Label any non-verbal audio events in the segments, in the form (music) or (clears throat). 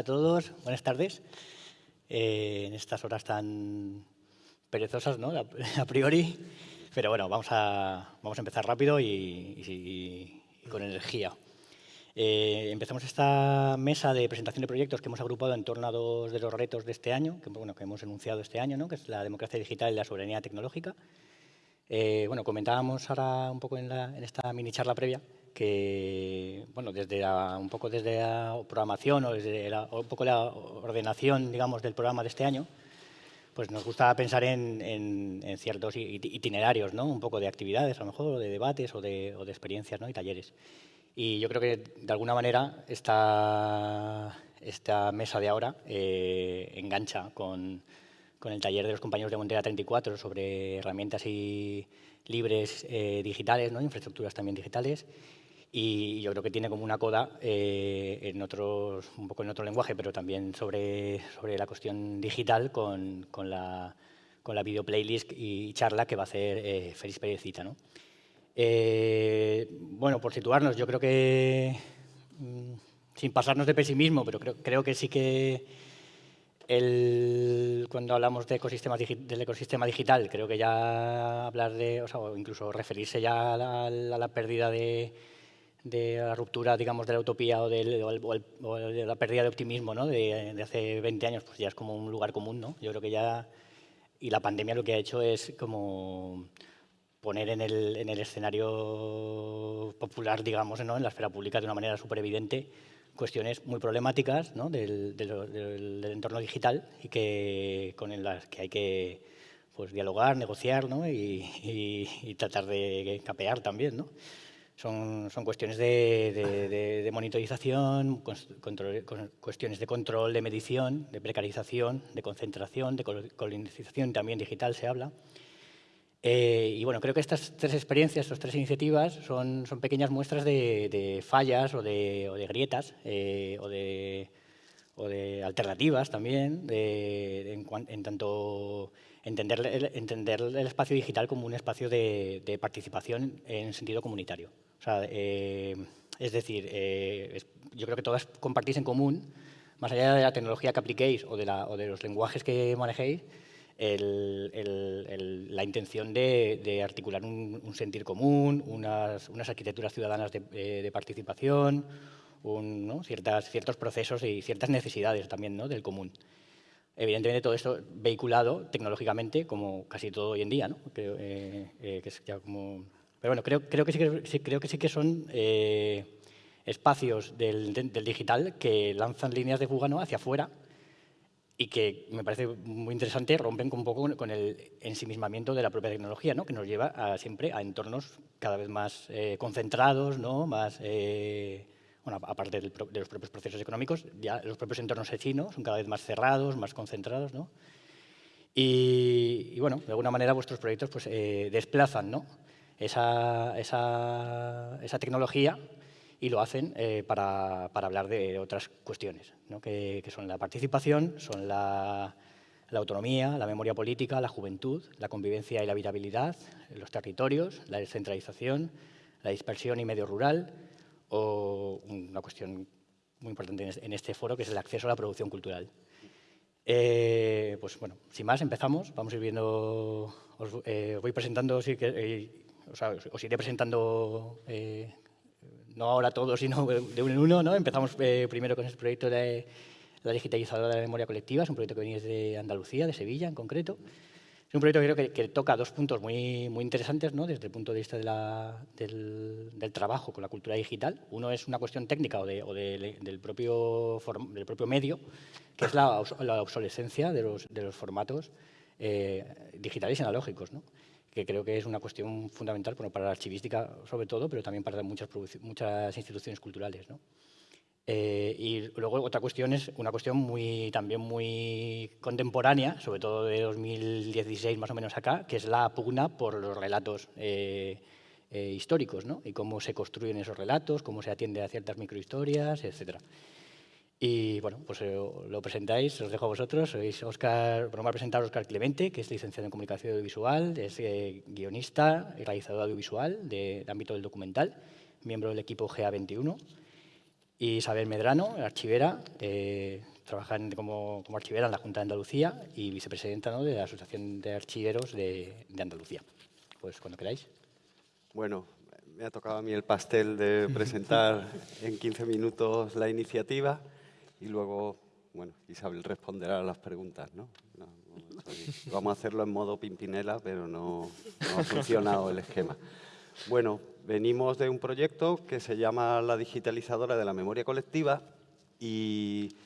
A todos, buenas tardes. Eh, en estas horas tan perezosas, ¿no? (laughs) A, priori. Pero bueno, vamos a, vamos a empezar rápido y, con energía. Eh, empezamos esta mesa de presentación de proyectos que hemos agrupado en torno a dos de los retos de este año, que, bueno, que hemos enunciado este año, ¿no? que es la democracia digital y la soberanía tecnológica. Eh, bueno, comentábamos ahora un poco en, en esta mini charla previa que, bueno, desde un poco desde la programación o desde un poco la ordenación, digamos, del programa de este año, pues nos gusta pensar en, ciertos itinerarios, ¿no? Un poco de actividades, a lo mejor, o de debates o de, experiencias, ¿no? Y talleres. Y yo creo que, de alguna manera, esta, esta mesa de ahora eh, engancha con, con, el taller de los compañeros de Montera 34 sobre herramientas y libres eh, digitales, ¿no? infraestructuras también digitales, y yo creo que tiene como una coda eh, en otros, un poco en otro lenguaje, pero también sobre, sobre la cuestión digital con, con, la, con la video playlist y charla que va a hacer eh, Félix. ¿no? Eh, bueno, por situarnos, yo creo que, mm, sin pasarnos de pesimismo, pero creo, creo que sí que el, cuando hablamos del ecosistema digital, creo que ya hablar de, o, sea, incluso referirse ya a la pérdida de de la ruptura, digamos, de la utopía o, de la pérdida de optimismo ¿no? de, hace 20 años, pues ya es como un lugar común, ¿no? Yo creo que ya... Y la pandemia lo que ha hecho es como poner en el, en el escenario popular, digamos, ¿no? en la esfera pública de una manera súper evidente cuestiones muy problemáticas ¿no? del, entorno digital y que, con las que hay que pues, dialogar, negociar ¿no? y, y, y tratar de capear también. ¿no? Son, son cuestiones de, de, monitorización, cuestiones de control, de medición, de precarización, de concentración, de colonización también digital se habla. Eh, y bueno, creo que estas tres experiencias, estas tres iniciativas, son, son pequeñas muestras de, fallas o de, o de grietas eh, o, de, o, de, alternativas también, en, en tanto entender el, entender el espacio digital como un espacio de, de participación en sentido comunitario. O sea, eh, es decir, eh, yo creo que todas compartís en común, más allá de la tecnología que apliquéis o de, la, o los lenguajes que manejéis, la intención de, articular un, un, sentir común, unas, arquitecturas ciudadanas de, eh, de participación. Ciertas, ciertos procesos y ciertas necesidades también del común. Evidentemente todo esto vehiculado tecnológicamente, como casi todo hoy en día, ¿no? Que es ya como pero bueno, creo, creo, que, sí que, creo que sí que son eh, espacios del, del, digital que lanzan líneas de fuga ¿no? hacia afuera y que me parece muy interesante, rompen un poco con el ensimismamiento de la propia tecnología, ¿no? que nos lleva a, siempre a entornos cada vez más eh, concentrados, ¿no? más, eh, bueno, aparte de los propios procesos económicos, ya los propios entornos vecinos son cada vez más cerrados, más concentrados. ¿no? Y, y, bueno, de alguna manera vuestros proyectos pues, eh, desplazan ¿no? Esa, esa, esa tecnología y lo hacen eh, para, para, hablar de otras cuestiones, ¿no? que, que, son la participación, son la, la, autonomía, la memoria política, la juventud, la convivencia y la habitabilidad, los territorios, la descentralización, la dispersión y medio rural, o una cuestión muy importante en este foro, que es el acceso a la producción cultural. Eh, pues bueno, sin más, empezamos. Vamos a ir viendo, os eh, voy presentando, eh, o sea, os iré presentando, eh, no ahora todos, sino de uno en uno. ¿no? Empezamos eh, primero con el proyecto de la digitalizadora de la memoria colectiva, es un proyecto que viene de Andalucía, de Sevilla en concreto. Es un proyecto que creo que, que toca dos puntos muy, muy interesantes ¿no? desde el punto de vista de la, del, del, trabajo con la cultura digital. Uno es una cuestión técnica o, de, o de, del, propio del propio medio, que es la, la obsolescencia de los, de los formatos eh, digitales y analógicos. ¿no? Que creo que es una cuestión fundamental bueno, para la archivística sobre todo, pero también para muchas, muchas instituciones culturales. ¿no? Eh, y luego otra cuestión es una cuestión muy, también muy contemporánea, sobre todo de 2016 más o menos acá, que es la pugna por los relatos eh, eh, históricos ¿no? y cómo se construyen esos relatos, cómo se atiende a ciertas microhistorias, etcétera. Y bueno, pues eh, lo presentáis, os dejo a vosotros. Sois Oscar, bueno, me ha presentado Oscar Clemente, que es licenciado en Comunicación Audiovisual, es eh, guionista y realizador audiovisual de, de, ámbito del documental, miembro del equipo GA21. Y Isabel Medrano, archivera, eh, trabaja como, archivera en la Junta de Andalucía y vicepresidenta de la Asociación de Archiveros de, de Andalucía. Pues cuando queráis. Bueno, me ha tocado a mí el pastel de (laughs) presentar en 15 minutos la iniciativa y luego, bueno, Isabel responderá a las preguntas, ¿no? vamos a hacerlo en modo pimpinela, pero no, ha funcionado el esquema. Bueno, venimos de un proyecto que se llama la digitalizadora de la memoria colectiva y,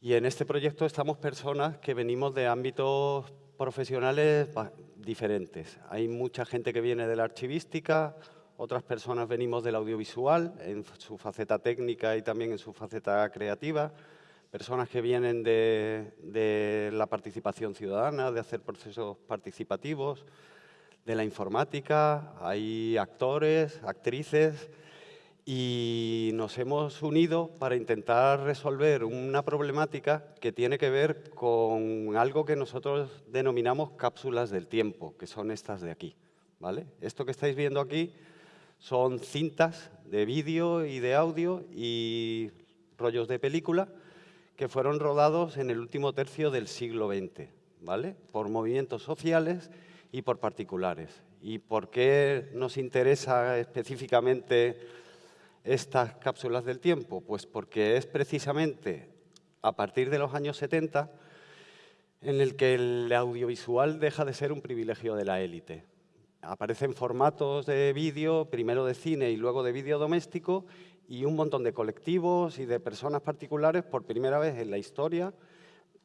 y en este proyecto estamos personas que venimos de ámbitos profesionales diferentes. Hay mucha gente que viene de la archivística, otras personas venimos del audiovisual en su faceta técnica y también en su faceta creativa, personas que vienen de, la participación ciudadana, de hacer procesos participativos, de la informática, hay actores, actrices, y nos hemos unido para intentar resolver una problemática que tiene que ver con algo que nosotros denominamos cápsulas del tiempo, que son estas de aquí. ¿vale? Esto que estáis viendo aquí son cintas de vídeo y de audio y rollos de película que fueron rodados en el último tercio del siglo XX, ¿vale? por movimientos sociales y por particulares. ¿Y por qué nos interesa específicamente estas cápsulas del tiempo? Pues porque es precisamente a partir de los años 70 en el que el audiovisual deja de ser un privilegio de la élite. Aparecen formatos de vídeo, primero de cine y luego de vídeo doméstico, y un montón de colectivos y de personas particulares, por primera vez en la historia,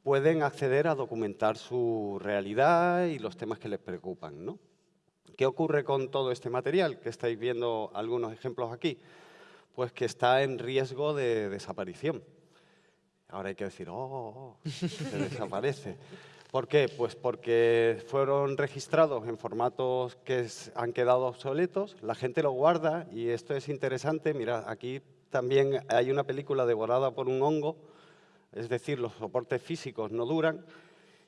pueden acceder a documentar su realidad y los temas que les preocupan. ¿no? ¿Qué ocurre con todo este material? Que estáis viendo algunos ejemplos aquí. Pues que está en riesgo de desaparición. Ahora hay que decir, oh, oh, oh se desaparece. (laughs) ¿Por qué? Pues porque fueron registrados en formatos que han quedado obsoletos, la gente lo guarda y esto es interesante. Mira, aquí también hay una película devorada por un hongo, es decir, los soportes físicos no duran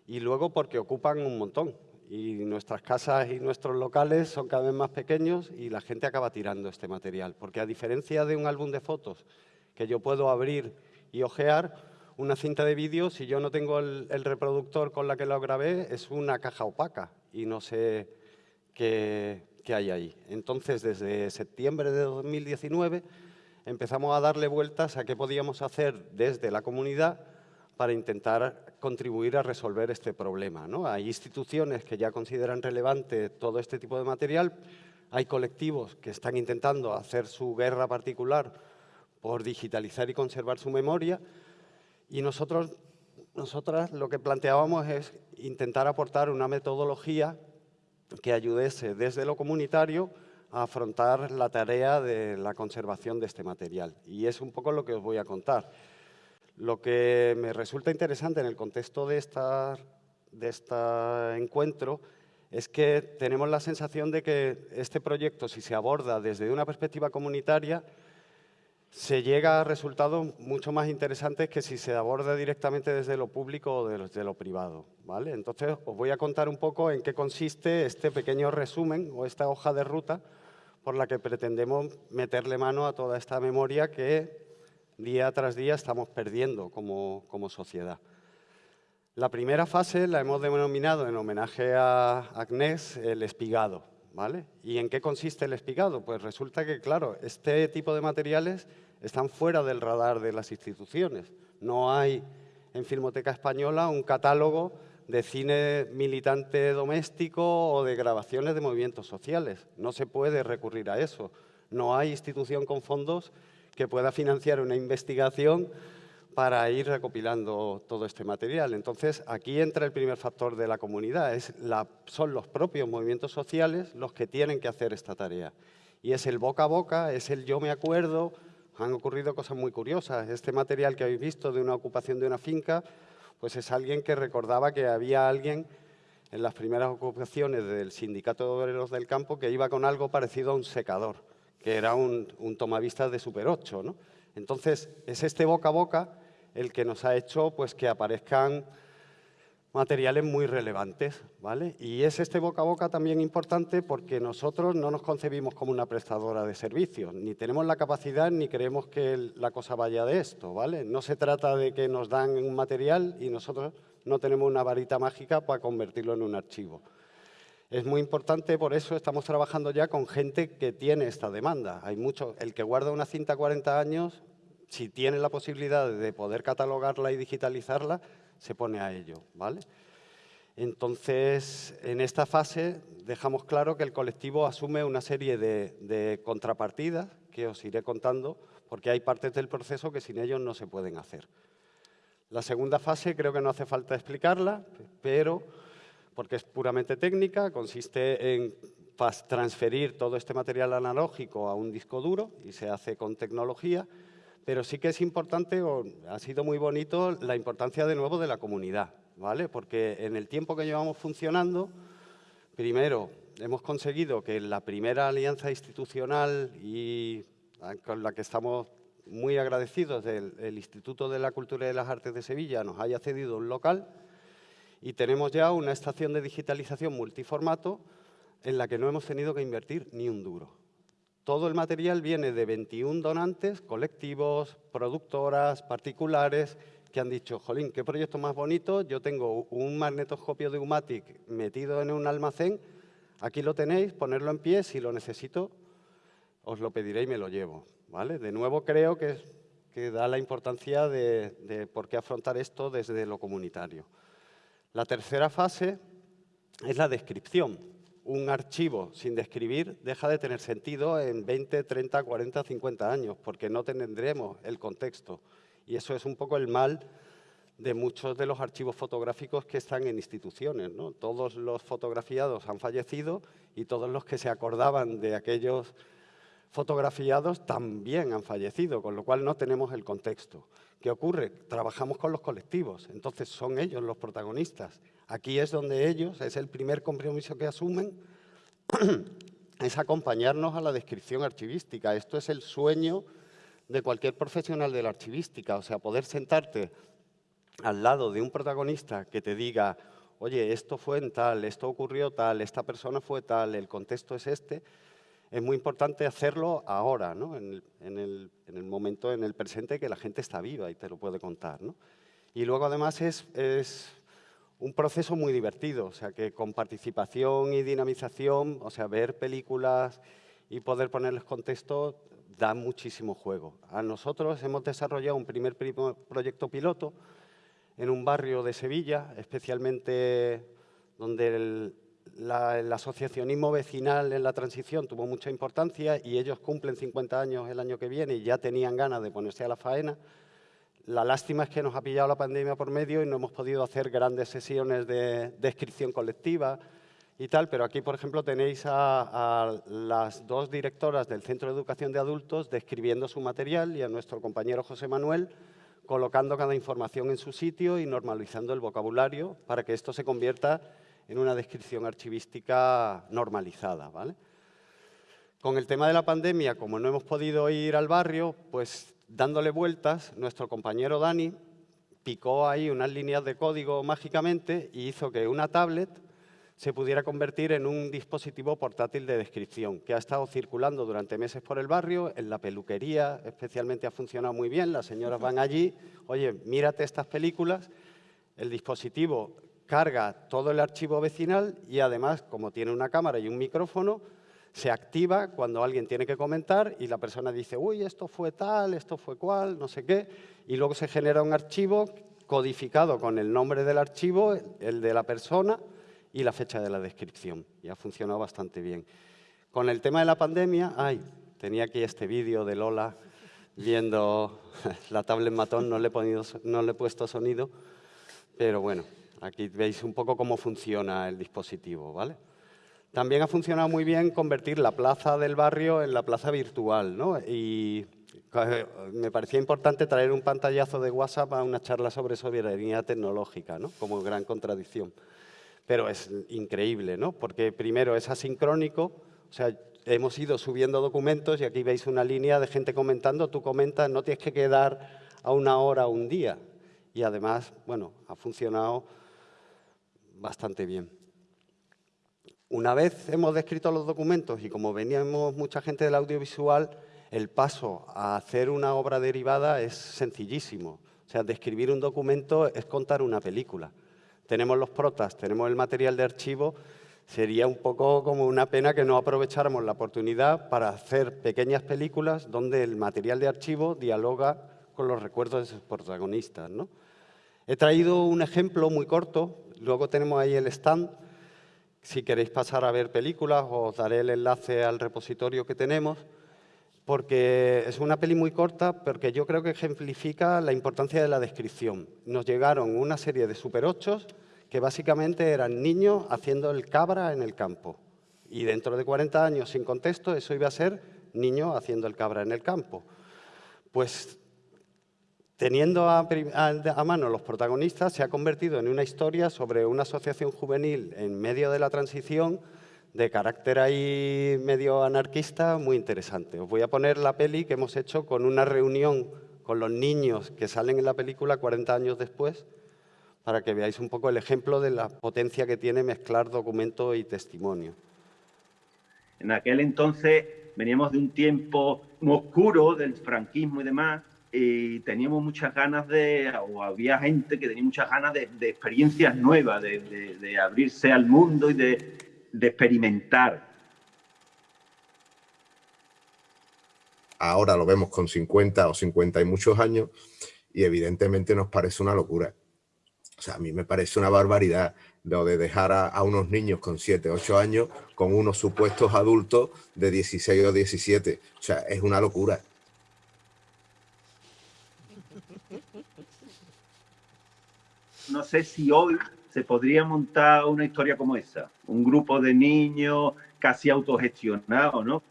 y luego porque ocupan un montón y nuestras casas y nuestros locales son cada vez más pequeños y la gente acaba tirando este material. Porque a diferencia de un álbum de fotos que yo puedo abrir y ojear, una cinta de vídeo, si yo no tengo el, reproductor con la que lo grabé, es una caja opaca y no sé qué, hay ahí. Entonces, desde septiembre de 2019 empezamos a darle vueltas a qué podíamos hacer desde la comunidad para intentar contribuir a resolver este problema. ¿no? Hay instituciones que ya consideran relevante todo este tipo de material, hay colectivos que están intentando hacer su guerra particular por digitalizar y conservar su memoria, y nosotros, nosotras lo que planteábamos es intentar aportar una metodología que ayudase desde lo comunitario a afrontar la tarea de la conservación de este material. Y es un poco lo que os voy a contar. Lo que me resulta interesante en el contexto de, esta, de este encuentro es que tenemos la sensación de que este proyecto, si se aborda desde una perspectiva comunitaria, se llega a resultados mucho más interesantes que si se aborda directamente desde lo público o desde lo privado. ¿vale? Entonces, os voy a contar un poco en qué consiste este pequeño resumen o esta hoja de ruta por la que pretendemos meterle mano a toda esta memoria que día tras día estamos perdiendo como, como sociedad. La primera fase la hemos denominado en homenaje a Agnès el espigado. ¿Y en qué consiste el espigado? Pues resulta que, claro, este tipo de materiales están fuera del radar de las instituciones. No hay en Filmoteca Española un catálogo de cine militante doméstico o de grabaciones de movimientos sociales. No se puede recurrir a eso. No hay institución con fondos que pueda financiar una investigación para ir recopilando todo este material. Entonces, aquí entra el primer factor de la comunidad. Son los propios movimientos sociales los que tienen que hacer esta tarea. Y es el boca a boca, es el yo me acuerdo, han ocurrido cosas muy curiosas. Este material que habéis visto de una ocupación de una finca, pues es alguien que recordaba que había alguien en las primeras ocupaciones del Sindicato de Obreros del Campo que iba con algo parecido a un secador, que era un, tomavistas de Super 8. ¿no? Entonces, es este boca a boca el que nos ha hecho pues, que aparezcan materiales muy relevantes, ¿vale? Y es este boca a boca también importante porque nosotros no nos concebimos como una prestadora de servicios, ni tenemos la capacidad ni creemos que la cosa vaya de esto, ¿vale? No se trata de que nos dan un material y nosotros no tenemos una varita mágica para convertirlo en un archivo. Es muy importante, por eso estamos trabajando ya con gente que tiene esta demanda. Hay mucho, el que guarda una cinta 40 años, si tiene la posibilidad de poder catalogarla y digitalizarla, se pone a ello. ¿vale? Entonces, en esta fase dejamos claro que el colectivo asume una serie de, contrapartidas que os iré contando, porque hay partes del proceso que sin ellos no se pueden hacer. La segunda fase creo que no hace falta explicarla, pero porque es puramente técnica, consiste en transferir todo este material analógico a un disco duro y se hace con tecnología pero sí que es importante, o ha sido muy bonito, la importancia de nuevo de la comunidad, ¿vale? Porque en el tiempo que llevamos funcionando, primero, hemos conseguido que la primera alianza institucional y con la que estamos muy agradecidos del el Instituto de la Cultura y de las Artes de Sevilla nos haya cedido un local y tenemos ya una estación de digitalización multiformato en la que no hemos tenido que invertir ni un duro. Todo el material viene de 21 donantes, colectivos, productoras, particulares, que han dicho, jolín, qué proyecto más bonito, yo tengo un magnetoscopio de Umatic metido en un almacén, aquí lo tenéis, ponerlo en pie, si lo necesito, os lo pediré y me lo llevo. ¿vale? De nuevo creo que, da la importancia de por qué afrontar esto desde lo comunitario. La tercera fase es la descripción un archivo sin describir deja de tener sentido en 20, 30, 40, 50 años, porque no tendremos el contexto. Y eso es un poco el mal de muchos de los archivos fotográficos que están en instituciones. Todos los fotografiados han fallecido y todos los que se acordaban de aquellos fotografiados también han fallecido, con lo cual no tenemos el contexto. ¿Qué ocurre? Trabajamos con los colectivos, entonces son ellos los protagonistas Aquí es donde ellos, es el primer compromiso que asumen, (clears throat) es acompañarnos a la descripción archivística. Esto es el sueño de cualquier profesional de la archivística, o sea, poder sentarte al lado de un protagonista que te diga, oye, esto fue en tal, esto ocurrió tal, esta persona fue tal, el contexto es este, es muy importante hacerlo ahora, ¿no? en, el, momento, en el presente que la gente está viva y te lo puede contar. ¿no? Y luego además es, es un proceso muy divertido, o sea, que con participación y dinamización, o sea, ver películas y poder ponerles contexto da muchísimo juego. A nosotros hemos desarrollado un primer proyecto piloto en un barrio de Sevilla, especialmente donde el, asociacionismo vecinal en la transición tuvo mucha importancia y ellos cumplen 50 años el año que viene y ya tenían ganas de ponerse a la faena. La lástima es que nos ha pillado la pandemia por medio y no hemos podido hacer grandes sesiones de descripción colectiva y tal, pero aquí, por ejemplo, tenéis a, las dos directoras del Centro de Educación de Adultos describiendo su material y a nuestro compañero José Manuel colocando cada información en su sitio y normalizando el vocabulario para que esto se convierta en una descripción archivística normalizada. ¿vale? Con el tema de la pandemia, como no hemos podido ir al barrio, pues dándole vueltas, nuestro compañero Dani picó ahí unas líneas de código mágicamente y hizo que una tablet se pudiera convertir en un dispositivo portátil de descripción, que ha estado circulando durante meses por el barrio, en la peluquería especialmente ha funcionado muy bien, las señoras van allí, oye, mírate estas películas, el dispositivo carga todo el archivo vecinal y además, como tiene una cámara y un micrófono, se activa cuando alguien tiene que comentar y la persona dice, uy, esto fue tal, esto fue cual, no sé qué, y luego se genera un archivo codificado con el nombre del archivo, el de la persona y la fecha de la descripción. Y ha funcionado bastante bien. Con el tema de la pandemia, ay, tenía aquí este vídeo de Lola viendo (laughs) la tablet matón, no le, he no le he puesto sonido, pero bueno, aquí veis un poco cómo funciona el dispositivo, ¿vale? También ha funcionado muy bien convertir la plaza del barrio en la plaza virtual, ¿no? Y me parecía importante traer un pantallazo de WhatsApp a una charla sobre soberanía tecnológica, ¿no? Como gran contradicción. Pero es increíble, ¿no? Porque primero es asincrónico, o sea, hemos ido subiendo documentos y aquí veis una línea de gente comentando, tú comentas, no tienes que quedar a una hora o un día. Y además, bueno, ha funcionado bastante bien. Una vez hemos descrito los documentos y como veníamos mucha gente del audiovisual, el paso a hacer una obra derivada es sencillísimo. O sea, describir un documento es contar una película. Tenemos los protas, tenemos el material de archivo, sería un poco como una pena que no aprovecháramos la oportunidad para hacer pequeñas películas donde el material de archivo dialoga con los recuerdos de sus protagonistas. ¿no? He traído un ejemplo muy corto, luego tenemos ahí el stand, si queréis pasar a ver películas, os daré el enlace al repositorio que tenemos, porque es una peli muy corta, porque yo creo que ejemplifica la importancia de la descripción. Nos llegaron una serie de super 8 que básicamente eran niños haciendo el cabra en el campo. Y dentro de 40 años, sin contexto, eso iba a ser niños haciendo el cabra en el campo. Pues Teniendo a, mano los protagonistas, se ha convertido en una historia sobre una asociación juvenil en medio de la transición de carácter ahí medio anarquista muy interesante. Os voy a poner la peli que hemos hecho con una reunión con los niños que salen en la película 40 años después, para que veáis un poco el ejemplo de la potencia que tiene mezclar documento y testimonio. En aquel entonces veníamos de un tiempo oscuro del franquismo y demás, y teníamos muchas ganas de, o había gente que tenía muchas ganas de, experiencias nuevas, de, abrirse al mundo y de, experimentar. Ahora lo vemos con 50 o 50 y muchos años y evidentemente nos parece una locura. O sea, a mí me parece una barbaridad lo de dejar a, a, unos niños con 7, 8 años con unos supuestos adultos de 16 o 17. O sea, es una locura. No sé si hoy se podría montar una historia como esa, un grupo de niños casi autogestionados, ¿no?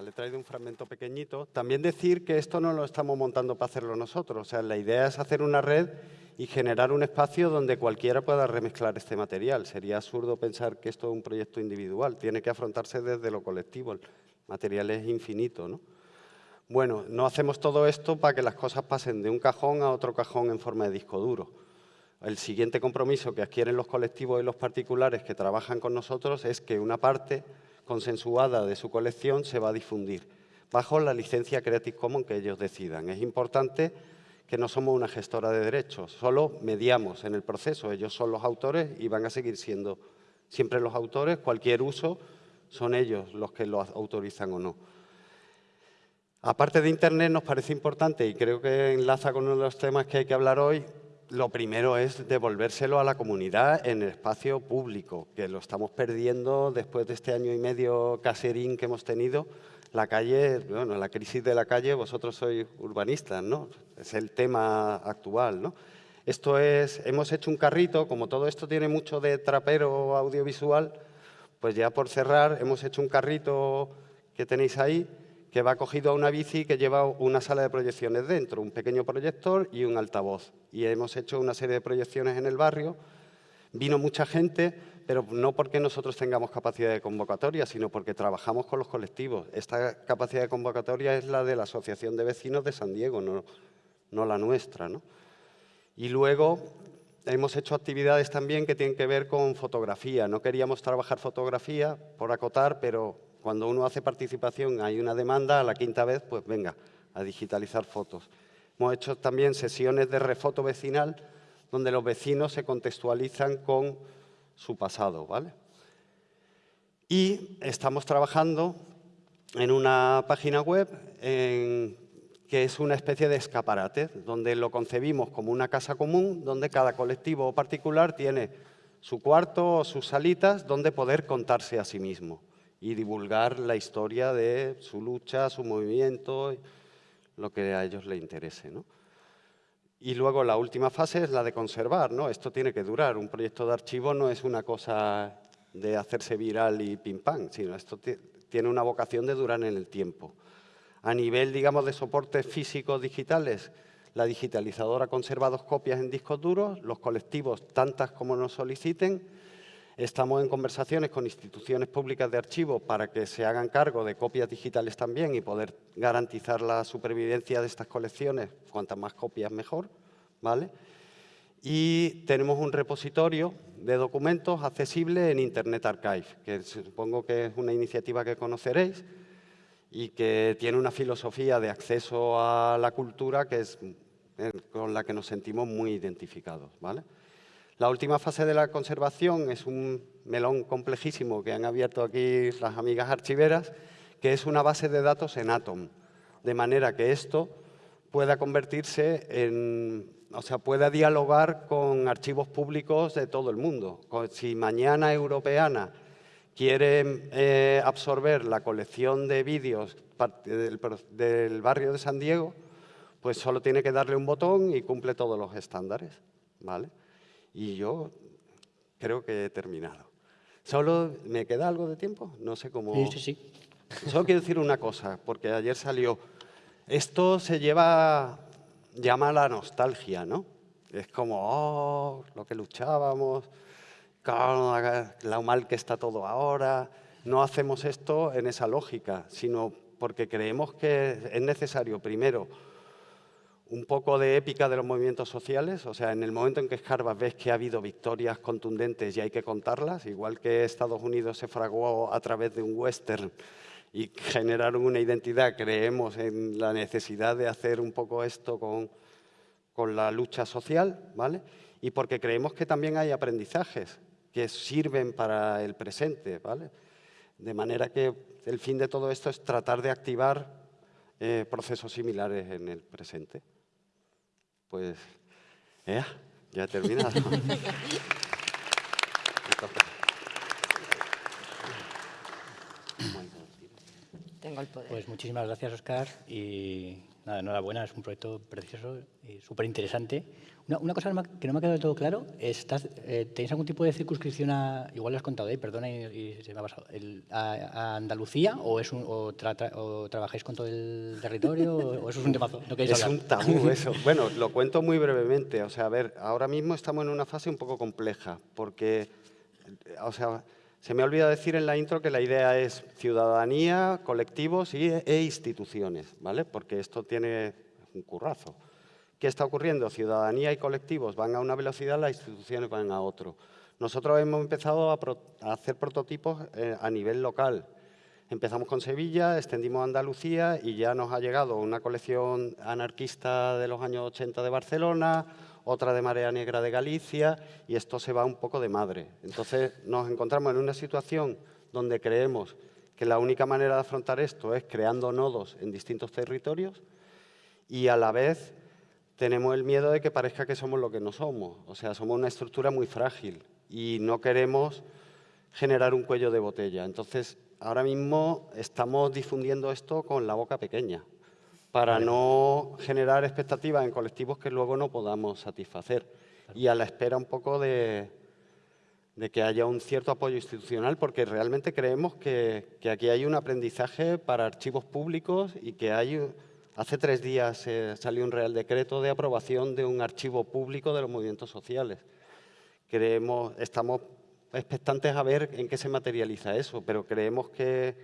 Le he traído un fragmento pequeñito. También decir que esto no lo estamos montando para hacerlo nosotros. O sea, la idea es hacer una red y generar un espacio donde cualquiera pueda remezclar este material. Sería absurdo pensar que esto es un proyecto individual. Tiene que afrontarse desde lo colectivo. El material es infinito, ¿no? Bueno, no hacemos todo esto para que las cosas pasen de un cajón a otro cajón en forma de disco duro. El siguiente compromiso que adquieren los colectivos y los particulares que trabajan con nosotros es que una parte consensuada de su colección se va a difundir bajo la licencia Creative Commons que ellos decidan. Es importante que no somos una gestora de derechos, solo mediamos en el proceso. Ellos son los autores y van a seguir siendo siempre los autores. Cualquier uso son ellos los que lo autorizan o no. Aparte de Internet, nos parece importante, y creo que enlaza con uno de los temas que hay que hablar hoy, lo primero es devolvérselo a la comunidad en el espacio público, que lo estamos perdiendo después de este año y medio caserín que hemos tenido. La calle, bueno, la crisis de la calle, vosotros sois urbanistas, ¿no? Es el tema actual, ¿no? Esto es, hemos hecho un carrito, como todo esto tiene mucho de trapero audiovisual, pues ya por cerrar, hemos hecho un carrito que tenéis ahí, que va cogido a una bici que lleva una sala de proyecciones dentro, un pequeño proyector y un altavoz. Y hemos hecho una serie de proyecciones en el barrio. Vino mucha gente, pero no porque nosotros tengamos capacidad de convocatoria, sino porque trabajamos con los colectivos. Esta capacidad de convocatoria es la de la Asociación de Vecinos de San Diego, no, no la nuestra. ¿no? Y luego hemos hecho actividades también que tienen que ver con fotografía. No queríamos trabajar fotografía por acotar, pero cuando uno hace participación, hay una demanda, a la quinta vez, pues venga, a digitalizar fotos. Hemos hecho también sesiones de refoto vecinal, donde los vecinos se contextualizan con su pasado, ¿vale? Y estamos trabajando en una página web que es una especie de escaparate, donde lo concebimos como una casa común, donde cada colectivo o particular tiene su cuarto o sus salitas donde poder contarse a sí mismo y divulgar la historia de su lucha, su movimiento, lo que a ellos les interese. ¿no? Y luego la última fase es la de conservar. ¿no? Esto tiene que durar. Un proyecto de archivo no es una cosa de hacerse viral y pim pam, sino esto tiene una vocación de durar en el tiempo. A nivel, digamos, de soportes físicos digitales, la digitalizadora conserva dos copias en discos duros, los colectivos tantas como nos soliciten, Estamos en conversaciones con instituciones públicas de archivo para que se hagan cargo de copias digitales también y poder garantizar la supervivencia de estas colecciones, cuantas más copias mejor, ¿vale? Y tenemos un repositorio de documentos accesible en Internet Archive, que supongo que es una iniciativa que conoceréis y que tiene una filosofía de acceso a la cultura que es eh, con la que nos sentimos muy identificados. ¿vale? La última fase de la conservación es un melón complejísimo que han abierto aquí las amigas archiveras, que es una base de datos en Atom, de manera que esto pueda convertirse en, o sea, pueda dialogar con archivos públicos de todo el mundo. Si mañana Europeana quiere eh, absorber la colección de vídeos del, del barrio de San Diego, pues solo tiene que darle un botón y cumple todos los estándares. ¿vale? Y yo creo que he terminado. ¿Solo me queda algo de tiempo? No sé cómo... Sí, sí, sí. Solo quiero decir una cosa, porque ayer salió... Esto se lleva... llama la nostalgia, ¿no? Es como, oh, lo que luchábamos, lo mal que está todo ahora. No hacemos esto en esa lógica, sino porque creemos que es necesario, primero, un poco de épica de los movimientos sociales, o sea, en el momento en que escarbas ves que ha habido victorias contundentes y hay que contarlas, igual que Estados Unidos se fraguó a través de un western y generaron una identidad, creemos en la necesidad de hacer un poco esto con, con la lucha social, ¿vale? Y porque creemos que también hay aprendizajes que sirven para el presente, ¿vale? De manera que el fin de todo esto es tratar de activar eh, procesos similares en el presente pues ya he terminado. (laughs) Tengo el poder. Pues muchísimas gracias, Oscar, y nada, enhorabuena, es un proyecto precioso y súper interesante. Una, cosa que no me ha quedado del todo claro, estás, eh, ¿tenéis algún tipo de circunscripción a, igual lo has contado, eh, perdona y, se me ha pasado, a, Andalucía o, es un, o, trabajáis con todo el territorio o, eso es un temazo? No es un tabú eso. (laughs) Bueno, lo cuento muy brevemente. O sea, a ver, ahora mismo estamos en una fase un poco compleja porque, o sea, se me olvida decir en la intro que la idea es ciudadanía, colectivos y, e instituciones, ¿vale? Porque esto tiene un currazo. ¿Qué está ocurriendo? Ciudadanía y colectivos van a una velocidad, las instituciones van a otro. Nosotros hemos empezado a, hacer prototipos eh, a nivel local. Empezamos con Sevilla, extendimos a Andalucía y ya nos ha llegado una colección anarquista de los años 80 de Barcelona, otra de Marea Negra de Galicia y esto se va un poco de madre. Entonces nos encontramos en una situación donde creemos que la única manera de afrontar esto es creando nodos en distintos territorios y a la vez tenemos el miedo de que parezca que somos lo que no somos. O sea, somos una estructura muy frágil y no queremos generar un cuello de botella. Entonces, ahora mismo estamos difundiendo esto con la boca pequeña para no generar expectativas en colectivos que luego no podamos satisfacer. Y a la espera un poco de, que haya un cierto apoyo institucional, porque realmente creemos que, que aquí hay un aprendizaje para archivos públicos y que hay Hace tres días salió un Real Decreto de aprobación de un archivo público de los movimientos sociales. Creemos, estamos expectantes a ver en qué se materializa eso, pero creemos que,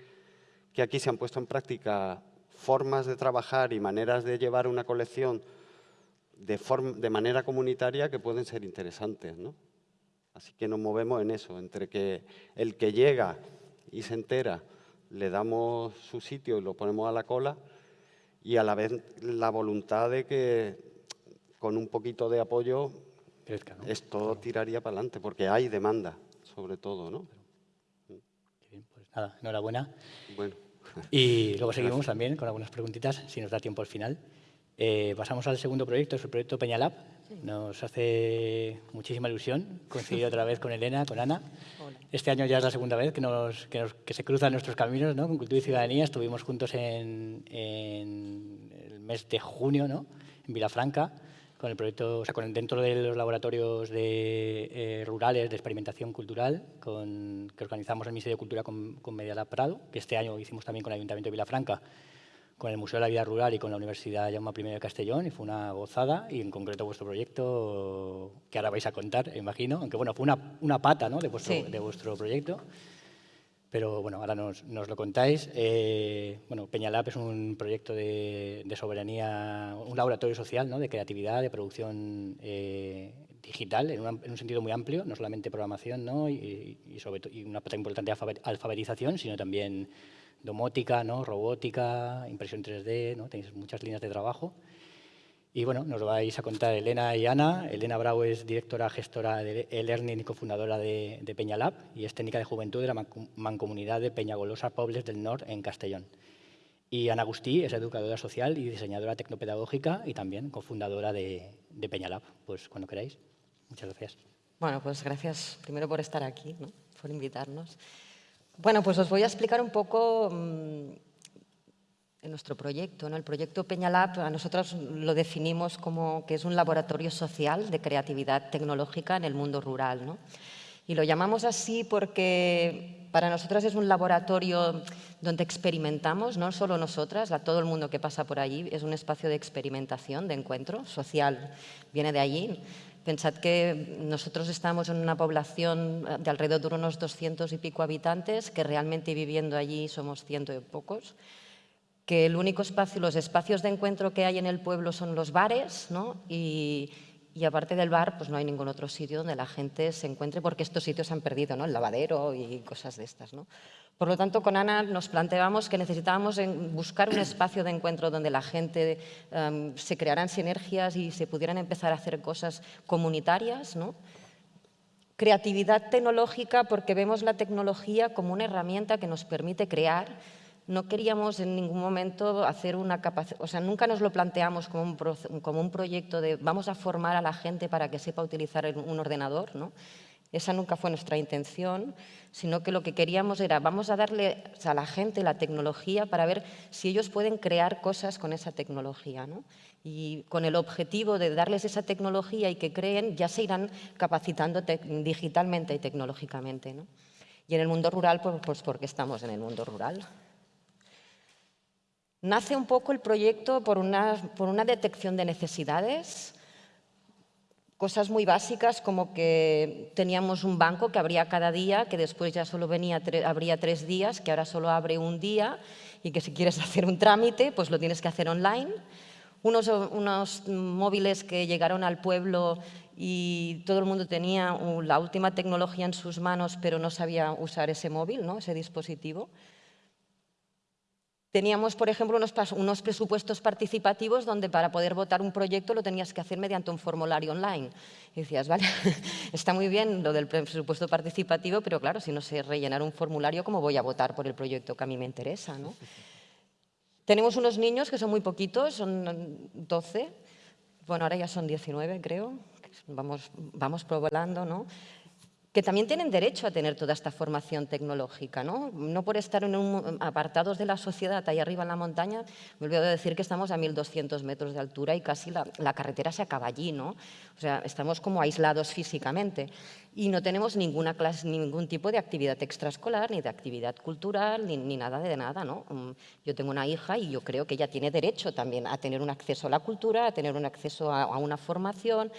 que aquí se han puesto en práctica formas de trabajar y maneras de llevar una colección de, de manera comunitaria que pueden ser interesantes. ¿no? Así que nos movemos en eso, entre que el que llega y se entera, le damos su sitio y lo ponemos a la cola, y a la vez la voluntad de que con un poquito de apoyo esto tiraría para adelante, porque hay demanda, sobre todo, ¿no? bien, pues nada, enhorabuena. Bueno. Y luego seguimos también con algunas preguntitas, si nos da tiempo al final. Eh, pasamos al segundo proyecto, es el proyecto Peñalab. Nos hace muchísima ilusión coincidir (laughs) otra vez con Elena, con Ana. Este año ya es la segunda vez que, nos, que, se cruzan nuestros caminos ¿no? con Cultura y Ciudadanía. Estuvimos juntos en, el mes de junio ¿no? en Vilafranca con el proyecto, o sea, con, dentro de los laboratorios de, eh, rurales de experimentación cultural con, que organizamos el Ministerio de Cultura con, con Medialab Prado, que este año hicimos también con el Ayuntamiento de Vilafranca con el Museo de la Vida Rural y con la Universidad Jaume I de Castellón y fue una gozada y en concreto vuestro proyecto que ahora vais a contar, imagino, aunque bueno, fue una, una pata ¿no? de, vuestro, de vuestro proyecto, pero bueno, ahora nos, lo contáis. Eh, bueno, Peñalab es un proyecto de, soberanía, un laboratorio social ¿no? de creatividad, de producción eh, digital en, un sentido muy amplio, no solamente programación ¿no? y una parte importante de alfabetización, sino también domótica, ¿no? robótica, impresión 3D, ¿no? tenéis muchas líneas de trabajo. Y bueno, nos vais a contar Elena y Ana. Elena Bravo es directora gestora de e-learning y cofundadora de, de Peñalab y es técnica de juventud de la mancomunidad de Peñagolosa Pobles del Norte en Castellón. Y Ana Agustí es educadora social y diseñadora tecnopedagógica y también cofundadora de, de Peñalab. Pues cuando queráis. Muchas gracias. Bueno, pues gracias primero por estar aquí, ¿no? por invitarnos. Bueno, pues os voy a explicar un poco mmm, en nuestro proyecto. ¿no? El proyecto Peñalab, a nosotros lo definimos como que es un laboratorio social de creatividad tecnológica en el mundo rural. ¿no? Y lo llamamos así porque para nosotras es un laboratorio donde experimentamos, no solo nosotras, a todo el mundo que pasa por allí, es un espacio de experimentación, de encuentro social, viene de allí. Pensad que nosotros estamos en una población de alrededor de unos 200 y pico habitantes, que realmente viviendo allí somos ciento y pocos, que el único espacio, los espacios de encuentro que hay en el pueblo son los bares, ¿no? y, aparte del bar, pues no hay ningún otro sitio donde la gente se encuentre, porque estos sitios han perdido, ¿no? El lavadero y cosas de estas, ¿no? Por lo tanto, con Ana nos planteábamos que necesitábamos buscar un espacio de encuentro donde la gente um, se crearan sinergias y se pudieran empezar a hacer cosas comunitarias, ¿no? Creatividad tecnológica, porque vemos la tecnología como una herramienta que nos permite crear no queríamos en ningún momento hacer una capacidad, o sea, nunca nos lo planteamos como un, como un proyecto de vamos a formar a la gente para que sepa utilizar un ordenador, ¿no? Esa nunca fue nuestra intención, sino que lo que queríamos era vamos a darle a la gente la tecnología para ver si ellos pueden crear cosas con esa tecnología. ¿no? Y con el objetivo de darles esa tecnología y que creen, ya se irán capacitando digitalmente y tecnológicamente. ¿no? Y en el mundo rural, pues, pues porque estamos en el mundo rural. Nace un poco el proyecto por una, por una detección de necesidades, cosas muy básicas como que teníamos un banco que abría cada día, que después ya solo venía abría tres días, que ahora solo abre un día y que si quieres (laughs) hacer un trámite, pues lo tienes que hacer online. Unos, unos móviles que llegaron al pueblo y todo el mundo tenía la última tecnología en sus manos, pero no sabía usar ese móvil, ¿no? ese dispositivo. Teníamos, por ejemplo, unos, presupuestos participativos donde para poder votar un proyecto lo tenías que hacer mediante un formulario online. Y decías, vale, (laughs) está muy bien lo del presupuesto participativo, pero claro, si no sé rellenar un formulario, ¿cómo voy a votar por el proyecto que a mí me interesa? ¿no? Tenemos unos niños que son muy poquitos, son 12, bueno, ahora ya son 19 creo, vamos, vamos probando, ¿no? Que también tienen derecho a tener toda esta formación tecnológica. No, no por estar en un, apartados de la sociedad ahí arriba en la montaña, me olvido de decir que estamos a 1.200 metros de altura y casi la, carretera se acaba allí. ¿no? O sea, estamos como aislados físicamente y no tenemos ninguna clase, ningún tipo de actividad extraescolar, ni de actividad cultural, ni, nada de nada. ¿no? Mm, yo tengo una hija y yo creo que ella tiene derecho también a tener un acceso a la cultura, a tener un acceso a, a una formación,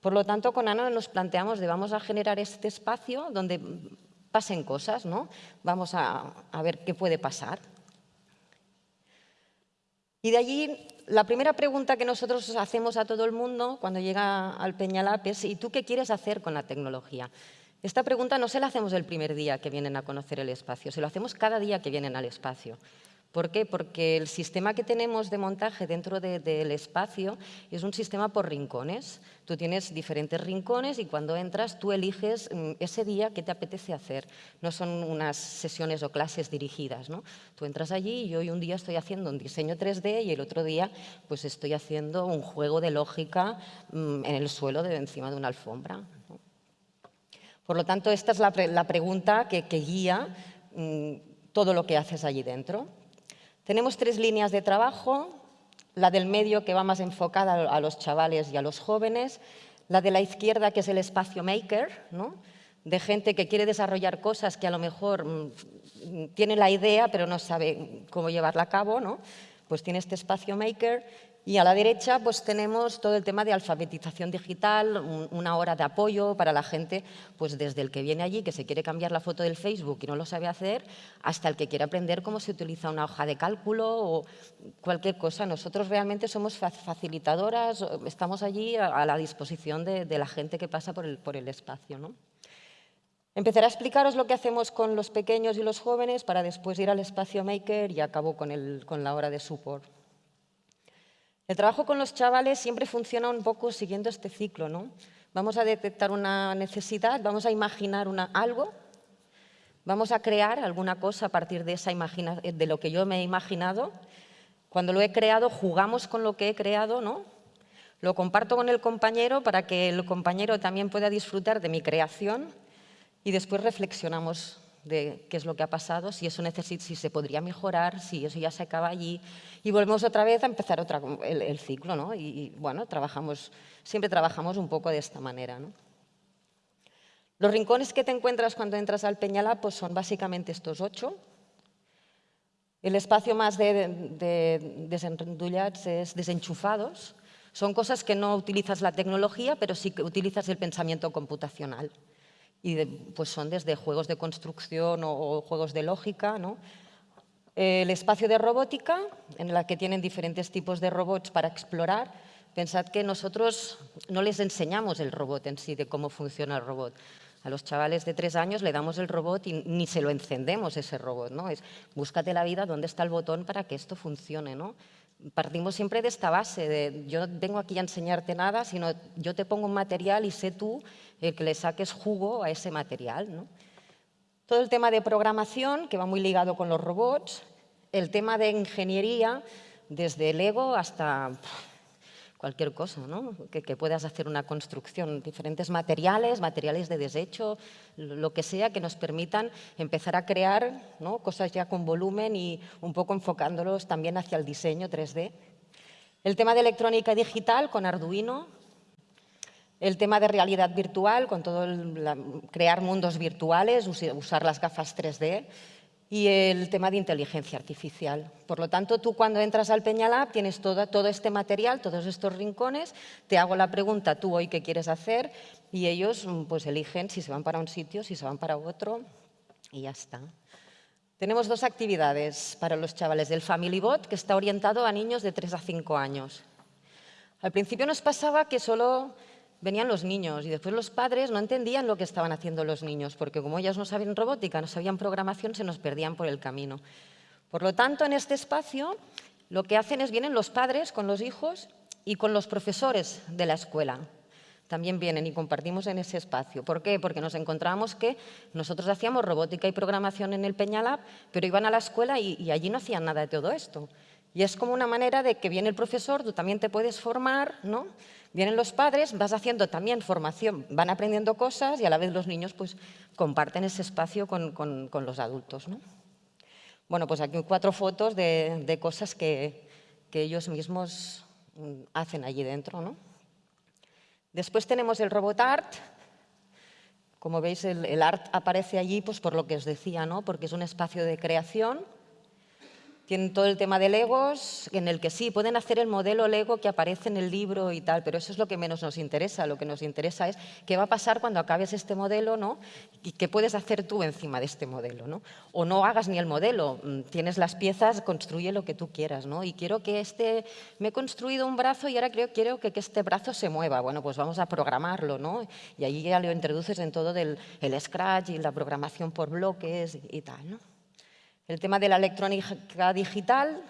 por lo tanto, con Ana nos planteamos de vamos a generar este espacio donde pasen cosas, ¿no? Vamos a, ver qué puede pasar. Y de allí, la primera pregunta que nosotros hacemos a todo el mundo cuando llega al Peñalap es ¿y tú qué quieres hacer con la tecnología? Esta pregunta no se la hacemos el primer día que vienen a conocer el espacio, se lo hacemos cada día que vienen al espacio. ¿Por qué? Porque el sistema que tenemos de montaje dentro del espacio es un sistema por rincones. Tú tienes diferentes rincones y cuando entras tú eliges mm, ese día qué te apetece hacer. No son unas sesiones o clases dirigidas. ¿no? Tú entras allí y hoy un día estoy haciendo un diseño 3D y el otro día pues estoy haciendo un juego de lógica mm, en el suelo de encima de una alfombra. Por lo tanto, esta es la, pregunta que, guía mm, todo lo que haces allí dentro. Tenemos tres líneas de trabajo, la del medio que va más enfocada a los chavales y a los jóvenes, la de la izquierda que es el espacio maker, ¿no? de gente que quiere desarrollar cosas que a lo mejor mm, tiene la idea pero no sabe cómo llevarla a cabo, ¿no? pues tiene este espacio maker Y a la derecha pues tenemos todo el tema de alfabetización digital, una hora de apoyo para la gente, pues desde el que viene allí, que se quiere cambiar la foto del Facebook y no lo sabe hacer, hasta el que quiere aprender cómo se utiliza una hoja de cálculo o cualquier cosa. Nosotros realmente somos facilitadoras, estamos allí a la disposición de, la gente que pasa por el, por el espacio. ¿no? Empezaré a explicaros lo que hacemos con los pequeños y los jóvenes para después ir al espacio maker y acabo con, el, con la hora de support. El trabajo con los chavales siempre funciona un poco siguiendo este ciclo. ¿no? Vamos a detectar una necesidad, vamos a imaginar algo, vamos a crear alguna cosa a partir de, esa de lo que yo me he imaginado. Cuando lo he creado, jugamos con lo que he creado, ¿no? lo comparto con el compañero para que el compañero también pueda disfrutar de mi creación y después reflexionamos de qué es lo que ha pasado, si eso necesita, si se podría mejorar, si eso ya se acaba allí. Y volvemos otra vez a empezar otra, el, ciclo, ¿no? Y, bueno, trabajamos, siempre trabajamos un poco de esta manera, ¿no? Los rincones que te encuentras cuando entras al Peñalá pues son básicamente estos ocho. El espacio más de, de es desenchufados. Son cosas que no utilizas la tecnología, pero sí que utilizas el pensamiento computacional y pues son desde juegos de construcción o, juegos de lógica. ¿no? El espacio de robótica, en el que tienen diferentes tipos de robots para explorar. Pensad que nosotros no les enseñamos el robot en sí, de cómo funciona el robot. A los chavales de tres años le damos el robot y ni se lo encendemos ese robot. ¿no? Es búscate la vida, dónde está el botón para que esto funcione. ¿no? Partimos siempre de esta base, de yo no vengo aquí a enseñarte nada, sino yo te pongo un material y sé tú el que le saques jugo a ese material. Todo el tema de programación, que va muy ligado con los robots, el tema de ingeniería, desde Lego hasta cualquier cosa, que, puedas hacer una construcción, diferentes materiales, materiales de desecho, lo que sea que nos permitan empezar a crear cosas ya con volumen y un poco enfocándolos también hacia el diseño 3D. El tema de electrónica digital con Arduino, el tema de realidad virtual, con todo el, crear mundos virtuales, usar las gafas 3D y el tema de inteligencia artificial. Por lo tanto, tú cuando entras al Peñalab tienes todo, todo este material, todos estos rincones, te hago la pregunta, tú hoy qué quieres hacer, y ellos pues eligen si se van para un sitio, si se van para otro, y ya está. Tenemos dos actividades para los chavales. El Family Bot, que está orientado a niños de 3 a 5 años. Al principio nos pasaba que solo venían los niños y después los padres no entendían lo que estaban haciendo los niños, porque como ellos no sabían robótica, no sabían programación, se nos perdían por el camino. Por lo tanto, en este espacio lo que hacen es vienen los padres con los hijos y con los profesores de la escuela. También vienen y compartimos en ese espacio. ¿Por qué? Porque nos encontrábamos que nosotros hacíamos robótica y programación en el Peñalab, pero iban a la escuela y allí no hacían nada de todo esto. Y es como una manera de que viene el profesor, tú también te puedes formar, ¿no? Vienen los padres, vas haciendo también formación, van aprendiendo cosas y a la vez los niños pues, comparten ese espacio con, los adultos. ¿no? Bueno, pues aquí cuatro fotos de, cosas que, ellos mismos mm, hacen allí dentro. ¿no? Después tenemos el robot art. Como veis, el, el, art aparece allí pues, por lo que os decía, ¿no? porque es un espacio de creación tienen todo el tema de Legos, en el que sí, pueden hacer el modelo Lego que aparece en el libro y tal, pero eso es lo que menos nos interesa. Lo que nos interesa es qué va a pasar cuando acabes este modelo ¿no? y qué puedes hacer tú encima de este modelo. ¿no? O no hagas ni el modelo, mm, tienes las piezas, construye lo que tú quieras. ¿no? Y quiero que este, me he construido un brazo y ahora quiero que, este brazo se mueva. Bueno, pues vamos a programarlo. ¿no? Y ahí ya lo introduces en todo del, el Scratch y la programación por bloques y tal. ¿no? El tema de la electrónica digital,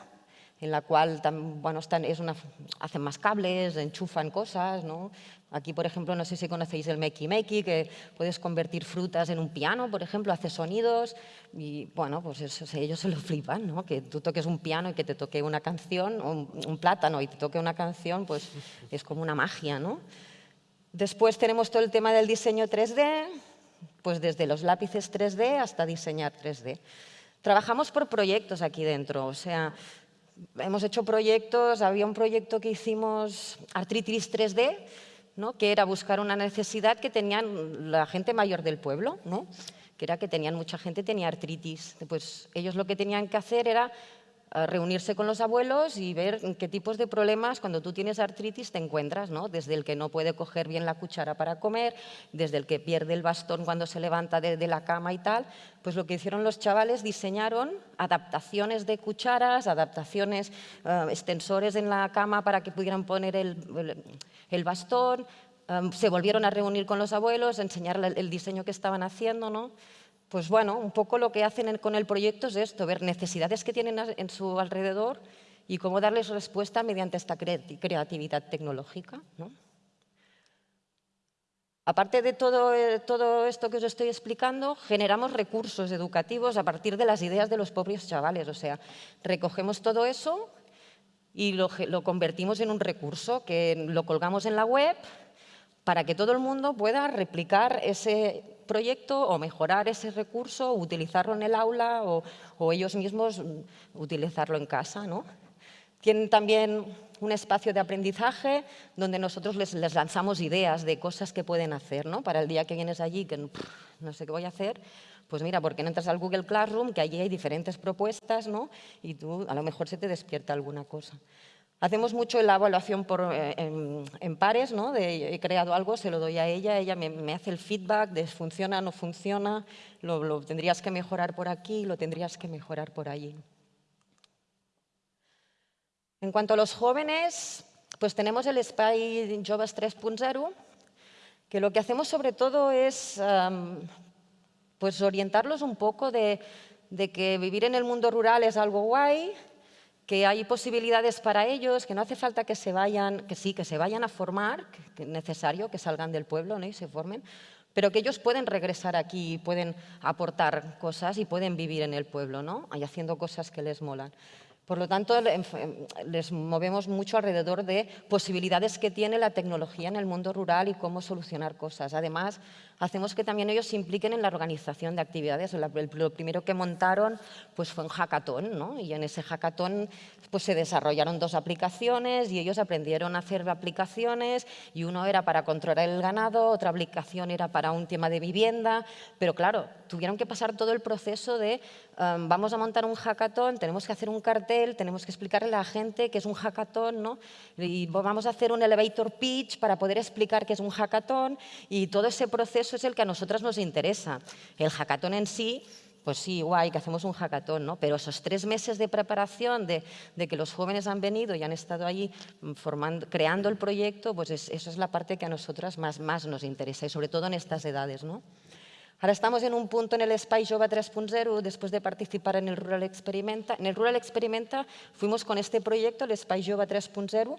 en la cual bueno, están, es una, hacen más cables, enchufan cosas. ¿no? Aquí, por ejemplo, no sé si conocéis el Meki Meki, que puedes convertir frutas en un piano, por ejemplo, hace sonidos. Y bueno, pues eso, ellos se lo flipan, ¿no? que tú toques un piano y que te toque una canción, un, un, plátano y te toque una canción, pues es como una magia. ¿no? Después tenemos todo el tema del diseño 3D, pues desde los lápices 3D hasta diseñar 3D. Trabajamos por proyectos aquí dentro, o sea, hemos hecho proyectos, había un proyecto que hicimos Artritis 3D, ¿no? que era buscar una necesidad que tenían la gente mayor del pueblo, ¿no? que era que tenían mucha gente tenía artritis. Pues ellos lo que tenían que hacer era reunirse con los abuelos y ver qué tipos de problemas cuando tú tienes artritis te encuentras, ¿no? desde el que no puede coger bien la cuchara para comer, desde el que pierde el bastón cuando se levanta de, la cama y tal, pues lo que hicieron los chavales, diseñaron adaptaciones de cucharas, adaptaciones, eh, extensores en la cama para que pudieran poner el, bastón, eh, se volvieron a reunir con los abuelos, enseñar el diseño que estaban haciendo, ¿no? Pues bueno, un poco lo que hacen con el proyecto es esto, ver necesidades que tienen en su alrededor y cómo darles respuesta mediante esta creatividad tecnológica. Aparte de todo, eh, todo, esto que os estoy explicando, generamos recursos educativos a partir de las ideas de los propios chavales. O sea, recogemos todo eso y lo, lo convertimos en un recurso que lo colgamos en la web para que todo el mundo pueda replicar ese proyecto o mejorar ese recurso, utilizarlo en el aula o, ellos mismos utilizarlo en casa. ¿no? Tienen también un espacio de aprendizaje donde nosotros les, lanzamos ideas de cosas que pueden hacer. ¿no? Para el día que vienes allí, que no sé qué voy a hacer, pues mira, ¿por qué no entras al Google Classroom? Que allí hay diferentes propuestas ¿no? y tú a lo mejor se te despierta alguna cosa. Hacemos mucho la evaluación por, eh, en, pares, ¿no? He creado algo, se lo doy a ella, ella me, hace el feedback de funciona, no funciona, lo, tendrías que mejorar por aquí, lo tendrías que mejorar por allí. En cuanto a los jóvenes, pues tenemos el SPY Jobs 3.0, que lo que hacemos sobre todo es pues orientarlos un poco de que vivir en el mundo rural es algo guay, que hay posibilidades para ellos, que no hace falta que se vayan, que sí, que se vayan a formar, que es necesario que salgan del pueblo ¿no? y se formen, pero que ellos pueden regresar aquí, pueden aportar cosas y pueden vivir en el pueblo, ¿no? y haciendo cosas que les molan. Por lo tanto, les movemos mucho alrededor de posibilidades que tiene la tecnología en el mundo rural y cómo solucionar cosas. Además, hacemos que también ellos se impliquen en la organización de actividades. Lo primero que montaron pues, fue un hackathon, ¿no? y en ese hackathon pues, se desarrollaron dos aplicaciones y ellos aprendieron a hacer aplicaciones y uno era para controlar el ganado, otra aplicación era para un tema de vivienda, pero claro, tuvieron que pasar todo el proceso de um, vamos a montar un hackathon, tenemos que hacer un cartel, tenemos que explicarle a la gente que es un hackathon, ¿no? y vamos a hacer un elevator pitch para poder explicar qué es un hackathon y todo ese proceso es el que a nosotras nos interesa. El hackathon en sí pues sí, guay, que hacemos un hackathon, ¿no? Pero esos tres meses de preparación, de, que los jóvenes han venido y han estado allí mm, formando, creando el proyecto, pues eso es la parte que a nosotras más, más nos interesa, y sobre todo en estas edades, ¿no? Ahora estamos en un punto en el Spy Jova 3.0, después de participar en el Rural Experimenta. En el Rural Experimenta fuimos con este proyecto, el Spy Jova 3.0,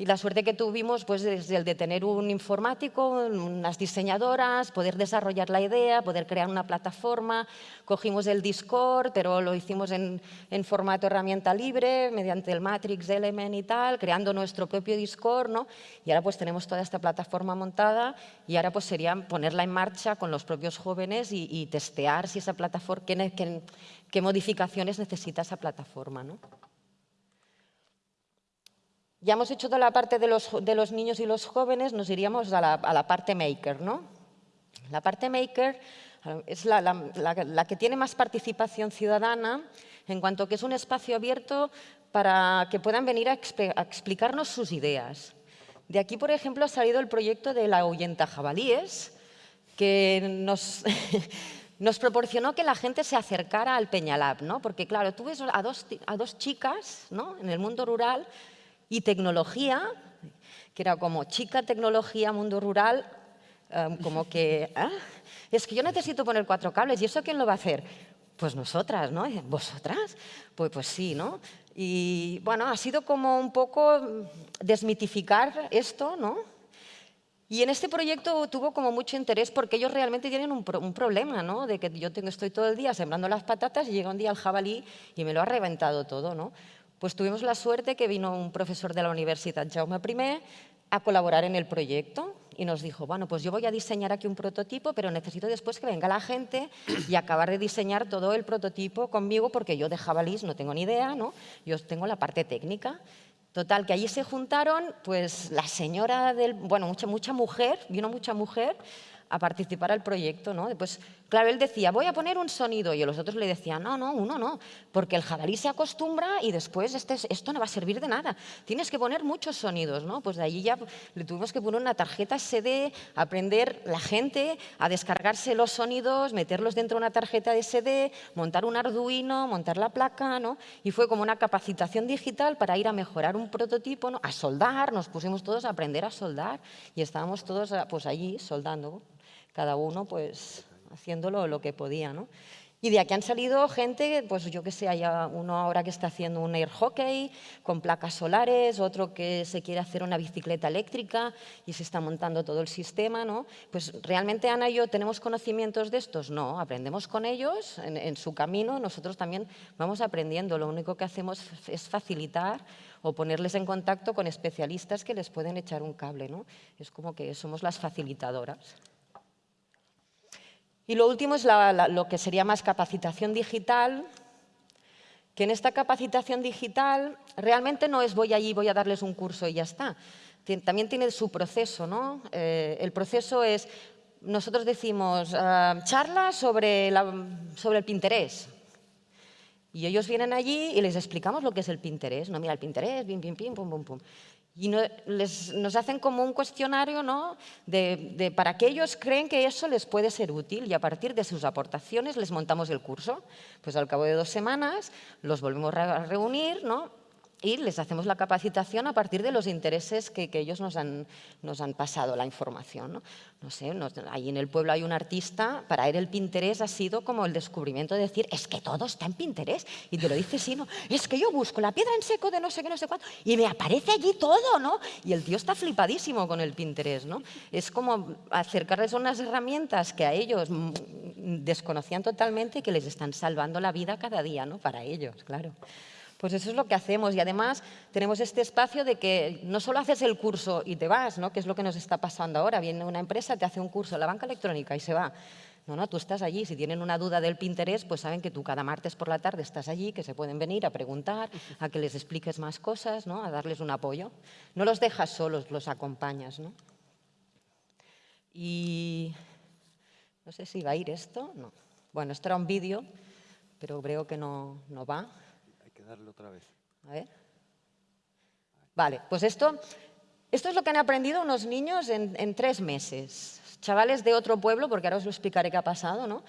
y la suerte que tuvimos pues, desde el de tener un informático, unas diseñadoras, poder desarrollar la idea, poder crear una plataforma. Cogimos el Discord, pero lo hicimos en, formato herramienta libre, mediante el Matrix Element y tal, creando nuestro propio Discord. ¿no? Y ahora pues tenemos toda esta plataforma montada y ahora pues sería ponerla en marcha con los propios jóvenes y, testear si esa plataforma, qué modificaciones necesita esa plataforma. ¿no? Ya hemos hecho toda la parte de los, de los niños y los jóvenes, nos iríamos a la, a la, parte maker. ¿no? La parte maker es la, la, que tiene más participación ciudadana en cuanto que es un espacio abierto para que puedan venir a, explicarnos sus ideas. De aquí, por ejemplo, ha salido el proyecto de la ahuyenta jabalíes, que nos, (laughs) nos proporcionó que la gente se acercara al Peñalab, ¿no? porque claro, tú ves a dos, a dos chicas ¿no? en el mundo rural y tecnología, que era como chica, tecnología, mundo rural, em, como que, (laughs) ah, es que yo necesito poner cuatro cables, ¿y eso quién lo va a hacer? Pues nosotras, ¿no? ¿Vosotras? Pues, pues sí, ¿no? Y bueno, ha sido como un poco desmitificar esto, ¿no? Y en este proyecto tuvo como mucho interés porque ellos realmente tienen un, un problema, ¿no? De que yo tengo, estoy todo el día sembrando las patatas y llega un día el jabalí y me lo ha reventado todo, ¿no? Pues tuvimos la suerte que vino un profesor de la Universidad Jaume I a colaborar en el proyecto y nos dijo, bueno, pues yo voy a diseñar aquí un prototipo, pero necesito después que venga la gente y acabar de diseñar todo el prototipo conmigo porque yo de jabalís no tengo ni idea, ¿no? Yo tengo la parte técnica. Total, que allí se juntaron, pues la señora del, bueno, mucha, mucha mujer, vino mucha mujer a participar al proyecto, ¿no? Después Claro, él decía, voy a poner un sonido, y los otros le decían, no, no, uno no, porque el jabalí se acostumbra y después este, esto no va a servir de nada. Tienes que poner muchos sonidos, ¿no? Pues de allí ya le tuvimos que poner una tarjeta SD, aprender la gente a descargarse los sonidos, meterlos dentro de una tarjeta de SD, montar un Arduino, montar la placa, ¿no? Y fue como una capacitación digital para ir a mejorar un prototipo, ¿no? A soldar, nos pusimos todos a aprender a soldar y estábamos todos pues allí soldando, cada uno pues haciéndolo lo que podía. ¿no? Y de aquí han salido gente, pues yo que sé, hay uno ahora que está haciendo un air hockey con placas solares, otro que se quiere hacer una bicicleta eléctrica y se está montando todo el sistema, ¿no? Pues realmente Ana y yo tenemos conocimientos de estos, no, aprendemos con ellos en, en su camino, nosotros también vamos aprendiendo, lo único que hacemos es facilitar o ponerles en contacto con especialistas que les pueden echar un cable, ¿no? Es como que somos las facilitadoras. Y lo último es lo que sería más capacitación digital, que en esta capacitación digital realmente no es voy allí, voy a darles un curso y ya está. También tiene su proceso, ¿no? Eh, el proceso es, nosotros decimos, uh, charla sobre, sobre el Pinterest. Y ellos vienen allí y les explicamos lo que es el Pinterest. No, mira, el Pinterest, pim, pim, pim, pum, pum, pum. Y nos hacen como un cuestionario ¿no? de, para que creen que eso les puede ser útil y a partir de sus aportaciones les montamos el curso. Pues al cabo de dos semanas los volvemos a reunir ¿no? Y les hacemos la capacitación a partir de los intereses que, ellos nos han, nos han, pasado la información. No, no sé, ahí en el pueblo hay un artista, para él el Pinterest ha sido como el descubrimiento de decir, es que todo está en Pinterest. Y te lo dice, sí, no, es que yo busco la piedra en seco de no sé qué, no sé cuánto, y me aparece allí todo, ¿no? Y el tío está flipadísimo con el Pinterest, ¿no? Es como acercarles unas herramientas que a ellos mm, desconocían totalmente y que les están salvando la vida cada día, ¿no? Para ellos, claro. Pues eso es lo que hacemos y además tenemos este espacio de que no solo haces el curso y te vas, ¿no? que es lo que nos está pasando ahora. Viene una empresa, te hace un curso en la banca electrónica y se va. No, no, tú estás allí. Si tienen una duda del Pinterest, pues saben que tú cada martes por la tarde estás allí, que se pueden venir a preguntar, a que les expliques más cosas, ¿no? a darles un apoyo. No los dejas solos, los acompañas. ¿no? Y no sé si va a ir esto. No. Bueno, esto era un vídeo, pero creo que no, no va otra vez. A ver. Vale, pues esto, esto es lo que han aprendido unos niños en, tres meses. Chavales de otro pueblo, porque ahora os lo explicaré qué ha pasado, ¿no?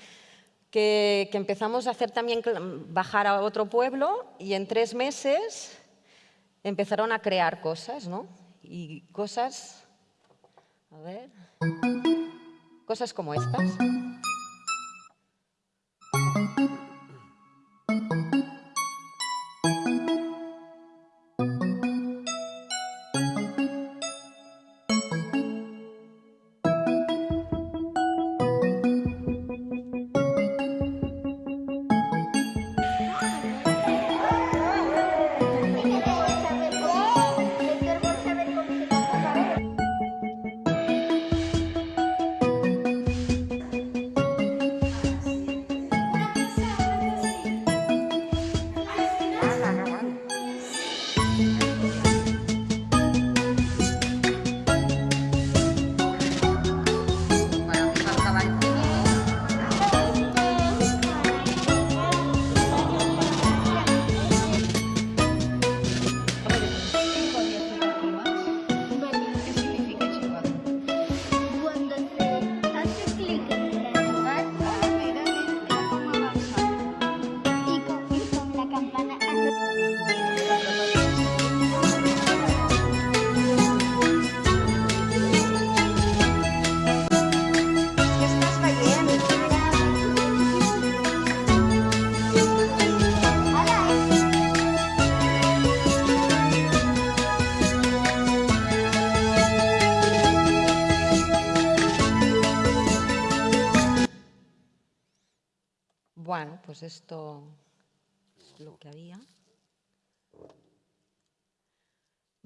Que, que, empezamos a hacer también bajar a otro pueblo y en tres meses empezaron a crear cosas, ¿no? Y cosas, a ver, cosas como estas.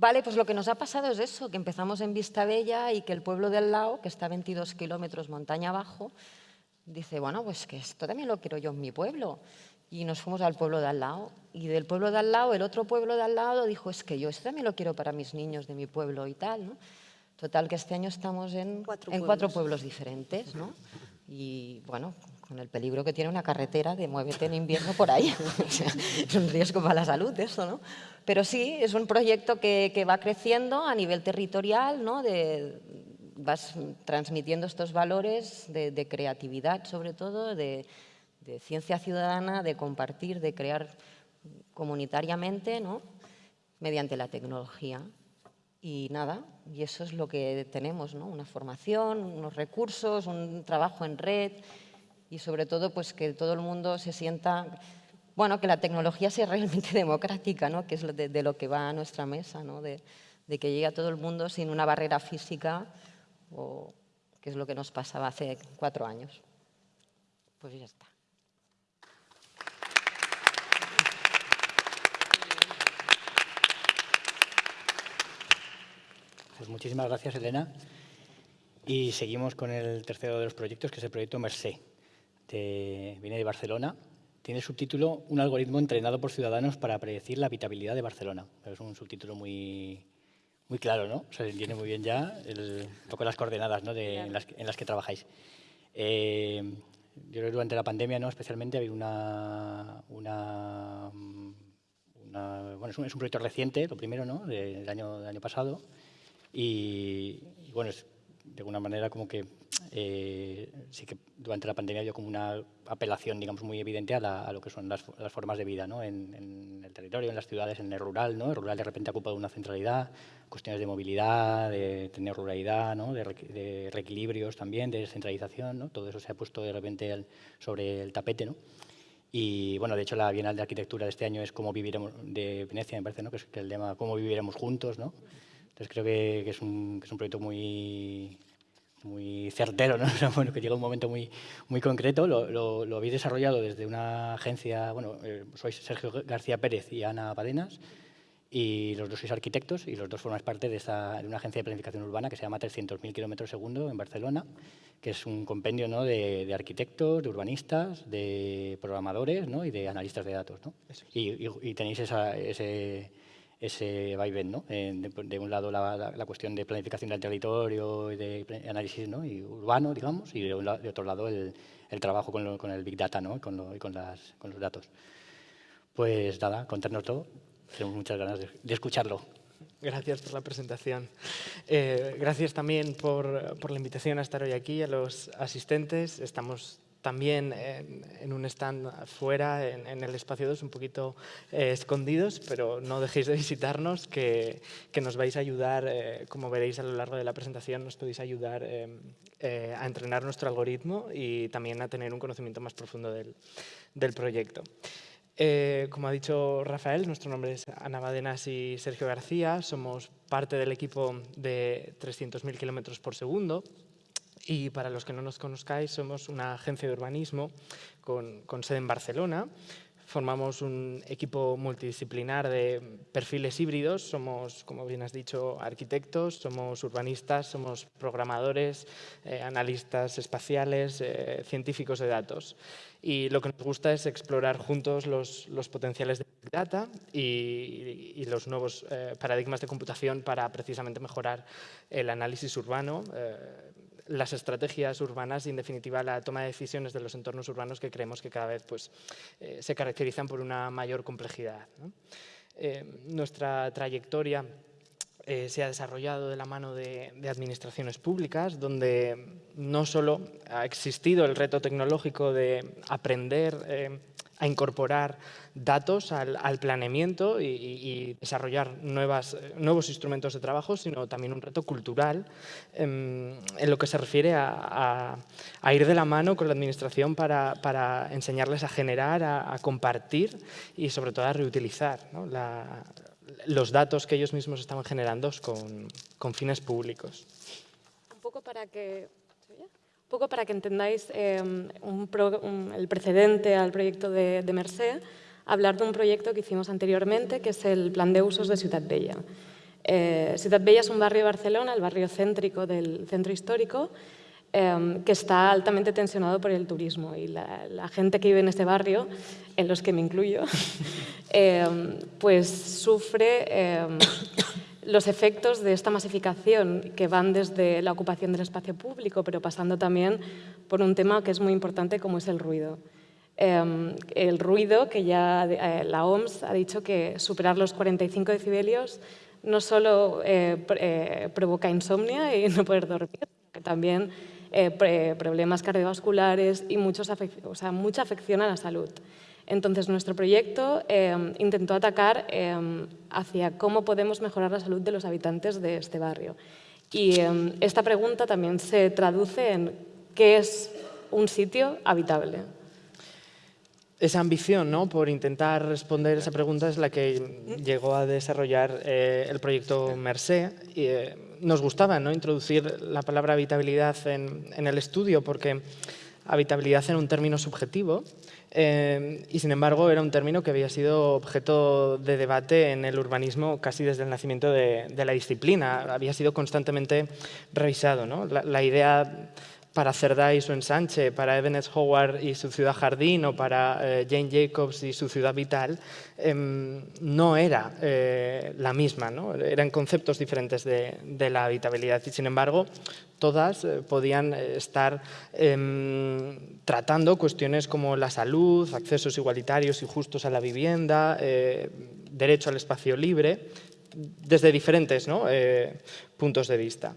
Vale, pues lo que nos ha pasado es eso, que empezamos en Vista Bella y que el pueblo del lado, que está a 22 kilómetros montaña abajo, dice, bueno, pues que esto también lo quiero yo en mi pueblo. Y nos fuimos al pueblo de al lado. Y del pueblo de al lado, el otro pueblo de al lado dijo, es que yo esto también lo quiero para mis niños de mi pueblo y tal. ¿no? Total, que este año estamos en cuatro, en pueblos. cuatro pueblos diferentes. ¿no? Y bueno, con el peligro que tiene una carretera de muévete en invierno por ahí. (laughs) es un riesgo para la salud eso, ¿no? Pero sí, es un proyecto que, va creciendo a nivel territorial, ¿no? De, vas transmitiendo estos valores de, creatividad, sobre todo, de, de, ciencia ciudadana, de compartir, de crear comunitariamente, ¿no? mediante la tecnología. Y nada, y eso es lo que tenemos, ¿no? una formación, unos recursos, un trabajo en red y sobre todo pues que todo el mundo se sienta, bueno, que la tecnología sea realmente (laughs) democrática, ¿no? que es de, lo que va a nuestra mesa, ¿no? de, de que llegue a todo el mundo sin una barrera física, o que es lo que nos pasaba hace cuatro años. Pues ya está. Pues muchísimas gracias, Elena. Y seguimos con el tercero de los proyectos, que es el proyecto Mercé. Viene de Barcelona. Tiene el subtítulo Un algoritmo entrenado por ciudadanos para predecir la habitabilidad de Barcelona. Es un subtítulo muy, muy claro, ¿no? Se entiende muy bien ya el, un poco las coordenadas ¿no? de, en, las, que trabajáis. Eh, yo creo que durante la pandemia, ¿no? especialmente, ha habido una, una, bueno, es un, es un, proyecto reciente, lo primero, ¿no? del, año, del año pasado, y, bueno, de alguna manera como que eh, sí que durante la pandemia había como una apelación, digamos, muy evidente a, lo que son las, formas de vida, ¿no? En, el territorio, en las ciudades, en el rural, ¿no? El rural de repente ha ocupado una centralidad, cuestiones de movilidad, de tener ruralidad, ¿no? De, reequilibrios también, de descentralización, ¿no? Todo eso se ha puesto de repente sobre el tapete, ¿no? Y bueno, de hecho la Bienal de Arquitectura de este año es cómo viviremos, de Venecia me parece, ¿no? Que es el tema cómo viviremos juntos, ¿no? Entonces creo que, es, un, proyecto muy, muy certero, ¿no? (laughs) bueno, que llega un momento muy, muy concreto. Lo, lo, habéis desarrollado desde una agencia, bueno, eh, sois Sergio García Pérez y Ana Padenas, y los dos sois arquitectos y los dos formáis parte de, esa, de una agencia de planificación urbana que se llama 300.000 kilómetros segundo en Barcelona, que es un compendio ¿no? de, arquitectos, de urbanistas, de programadores ¿no? y de analistas de datos. ¿no? Y, y, tenéis esa, ese ese vaivén, ¿no? de, un lado la, cuestión de planificación del territorio y de análisis ¿no? y urbano, digamos, y de, otro lado el, trabajo con, el Big Data ¿no? y, con, los datos. Pues nada, contarnos todo. Tenemos muchas ganas de, escucharlo. Gracias por la presentación. Eh, gracias también por, por, la invitación a estar hoy aquí, a los asistentes. Estamos también en, un stand fuera, en, el espacio 2, un poquito eh, escondidos, pero no dejéis de visitarnos, que, que nos vais a ayudar, eh, como veréis a lo largo de la presentación, nos podéis ayudar eh, a entrenar nuestro algoritmo y también a tener un conocimiento más profundo del, del proyecto. como ha dicho Rafael, nuestro nombre es Ana Badenas y Sergio García, somos parte del equipo de 300.000 kilómetros por segundo, y para los que no nos conozcáis, somos una agencia de urbanismo con, sede en Barcelona. Formamos un equipo multidisciplinar de perfiles híbridos. Somos, como bien has dicho, arquitectos, somos urbanistas, somos programadores, eh, analistas espaciales, eh, científicos de datos. Y lo que nos gusta es explorar juntos los, potenciales de Big Data y, los nuevos eh, paradigmas de computación para precisamente mejorar el análisis urbano, las estrategias urbanas y, en definitiva, la toma de decisiones de los entornos urbanos que creemos que cada vez pues, eh, se caracterizan por una mayor complejidad. Eh, nuestra trayectoria eh, se ha desarrollado de la mano de, de, administraciones públicas, donde no solo ha existido el reto tecnológico de aprender a incorporar datos al, planeamiento y, desarrollar nuevas, nuevos instrumentos de trabajo, sino también un reto cultural em, en, lo que se refiere a, ir de la mano con la administración para, enseñarles a generar, a, compartir y sobre todo a reutilizar los datos que ellos mismos estaban generando con, con fines públicos. Un poco para que poco para que entendáis em, el precedente al proyecto de, de Mercé, hablar de un proyecto que hicimos anteriormente, que es el Plan de Usos de Ciudad Bella. Eh, Ciudad Bella es un barrio de Barcelona, el barrio céntrico del centro histórico, em, que está altamente tensionado por el turismo y la, gente que vive en este barrio, en los que me incluyo, (laughs) em, pues sufre los efectos de esta masificación que van desde la ocupación del espacio público, pero pasando también por un tema que es muy importante como es el ruido. Em, el ruido, que ya eh, la OMS ha dicho que superar los 45 decibelios no solo eh, eh, provoca insomnia y (laughs) no poder dormir, que también problemas cardiovasculares y muchos mucha afección a la salud. Entonces, nuestro proyecto em, intentó atacar em, hacia cómo podemos mejorar la salud de los habitantes de este barrio. Y esta pregunta también se traduce en qué es un sitio habitable esa ambición ¿no? por intentar responder esa pregunta es la que llegó a desarrollar eh, el proyecto Mercé. Y, eh, nos gustaba ¿no? introducir la palabra habitabilidad en, el estudio porque habitabilidad era un término subjetivo eh, y sin embargo era un término que había sido objeto de debate en el urbanismo casi desde el nacimiento de, la disciplina. Había sido constantemente revisado. ¿no? la idea para Cerdá y su ensanche, para Ebenezer Howard y su ciudad jardín o para eh, Jane Jacobs y su ciudad vital, em, no era eh, la misma, ¿no? eran conceptos diferentes de, la habitabilidad y sin embargo todas eh, podían estar em, tratando cuestiones como la salud, accesos igualitarios y justos a la vivienda, derecho al espacio libre, desde diferentes puntos de vista.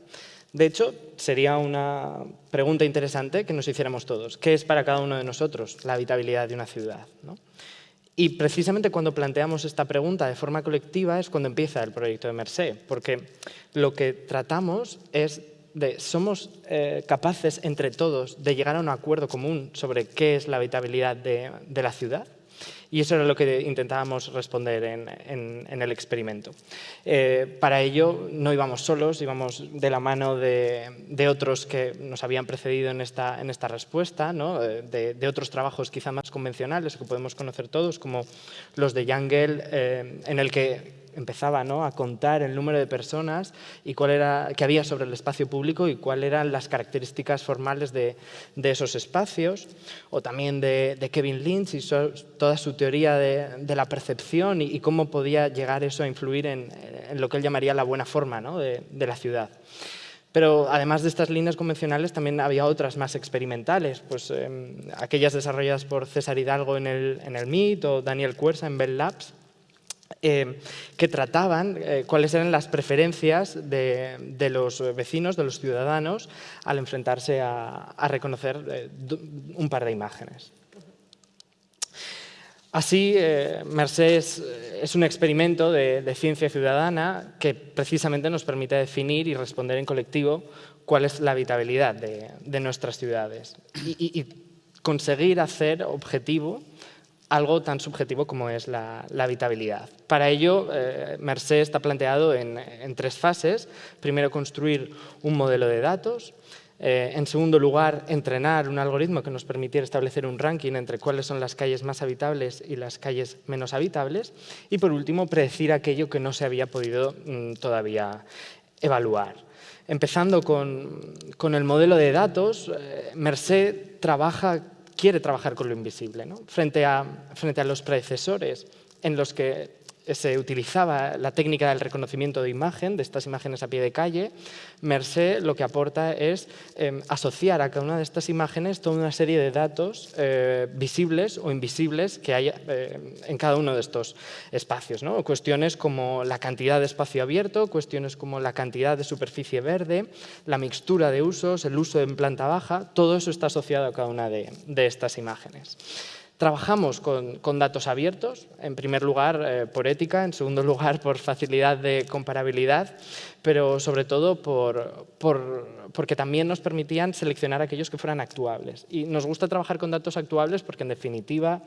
De hecho, sería una pregunta interesante que nos hiciéramos todos. ¿Qué es para cada uno de nosotros la habitabilidad de una ciudad? Y precisamente cuando planteamos esta pregunta de forma colectiva es cuando empieza el proyecto de Mercé, porque lo que tratamos es de, somos eh, capaces entre todos de llegar a un acuerdo común sobre qué es la habitabilidad de la ciudad y eso era lo que intentábamos responder en, el experimento. Eh, para ello no íbamos solos, íbamos de la mano de, otros que nos habían precedido en esta, en esta respuesta, ¿no? Eh, de, otros trabajos quizá más convencionales que podemos conocer todos, como los de Yangel, eh, en el que empezaba ¿no? a contar el número de personas y cuál era, que había sobre el espacio público y cuáles eran las características formales de, de esos espacios, o también de, de Kevin Lynch y toda su teoría de, la percepción y, cómo podía llegar eso a influir en, en lo que él llamaría la buena forma ¿no? de, la ciudad. Pero además de estas líneas convencionales también había otras más experimentales, pues em, aquellas desarrolladas por César Hidalgo en el, en el MIT o Daniel Cuersa en Bell Labs, eh, que trataban eh, cuáles eran las preferencias de, los vecinos, de los ciudadanos, al enfrentarse a, reconocer eh, un par de imágenes. Así, Mercedes es un experimento de, ciencia ciudadana que precisamente nos permite definir y responder en colectivo cuál es la habitabilidad de, nuestras ciudades y conseguir hacer objetivo algo tan subjetivo como es la, habitabilidad. Para ello, eh, Mercé está planteado en, tres fases. Primero, construir un modelo de datos. Eh, en segundo lugar, entrenar un algoritmo que nos permitiera establecer un ranking entre cuáles son las calles más habitables y las calles menos habitables. Y por último, predecir aquello que no se había podido mm, todavía evaluar. Empezando con, el modelo de datos, eh, Mercé trabaja quiere trabajar con lo invisible. Frente, a, frente a los predecesores en los que se utilizaba la técnica del reconocimiento de imagen, de estas imágenes a pie de calle, Mercé lo que aporta es em, asociar a cada una de estas imágenes toda una serie de datos eh, visibles o invisibles que hay eh, en cada uno de estos espacios. ¿no? Cuestiones como la cantidad de espacio abierto, cuestiones como la cantidad de superficie verde, la mixtura de usos, el uso en planta baja, todo eso está asociado a cada una de estas imágenes. Trabajamos con, datos abiertos, en primer lugar eh, por ética, en segundo lugar por facilidad de comparabilidad, pero sobre todo por, porque también nos permitían seleccionar aquellos que fueran actuables. Y nos gusta trabajar con datos actuables porque en definitiva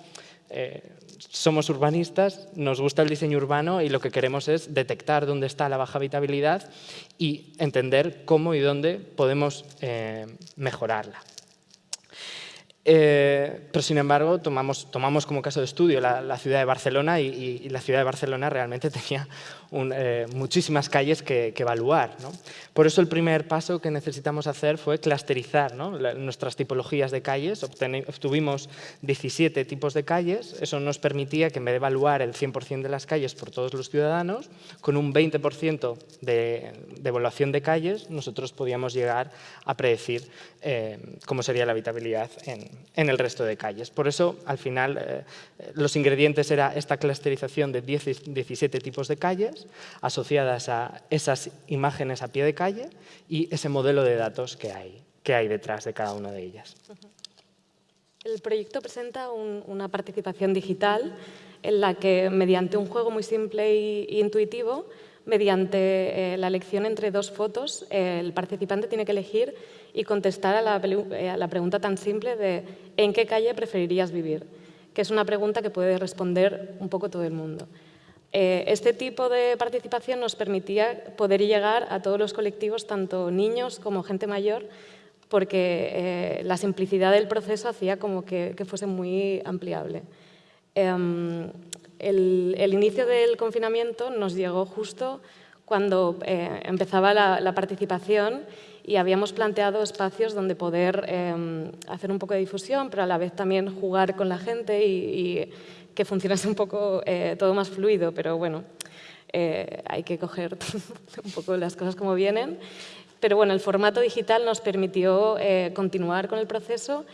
eh, somos urbanistas, nos gusta el diseño urbano y lo que queremos es detectar dónde está la baja habitabilidad y entender cómo y dónde podemos eh, mejorarla. Eh, pero sin embargo, tomamos, tomamos como caso de estudio la, ciudad de Barcelona y, la ciudad de Barcelona realmente (laughs) tenía eh, muchísimas calles que, evaluar. Por eso el primer paso que necesitamos hacer fue clusterizar nuestras tipologías de calles. obtuvimos 17 tipos de calles. Eso nos permitía que en vez de evaluar el 100% de las calles por todos los ciudadanos, con un 20% de, evaluación de calles, nosotros podíamos llegar a predecir eh, cómo sería la habitabilidad en, en el resto de calles. Por eso, al final, eh, los ingredientes era esta clusterización de 17 tipos de calles asociadas a esas imágenes a pie de calle y ese modelo de datos que hay, que hay detrás de cada una de ellas. El proyecto presenta una participación digital en la que, mediante un juego muy simple e intuitivo, mediante eh, la elección entre dos fotos, el participante tiene que elegir y contestar eh, a la, pregunta tan simple de ¿en qué calle preferirías vivir? que es una pregunta que puede responder un poco todo el mundo. Eh, este tipo de participación nos permitía poder llegar a todos los colectivos, tanto niños como gente mayor, porque la simplicidad del proceso hacía como que, fuese muy ampliable. Em, el, inicio del confinamiento nos llegó justo cuando eh, empezaba la, participación y habíamos planteado espacios donde poder em, hacer un poco de difusión, pero a la vez también jugar con la gente y, que funcionase un poco eh, todo más fluido, pero bueno, eh, hay que coger (laughs) un poco las cosas como vienen. Pero bueno, el formato digital nos permitió continuar con el proceso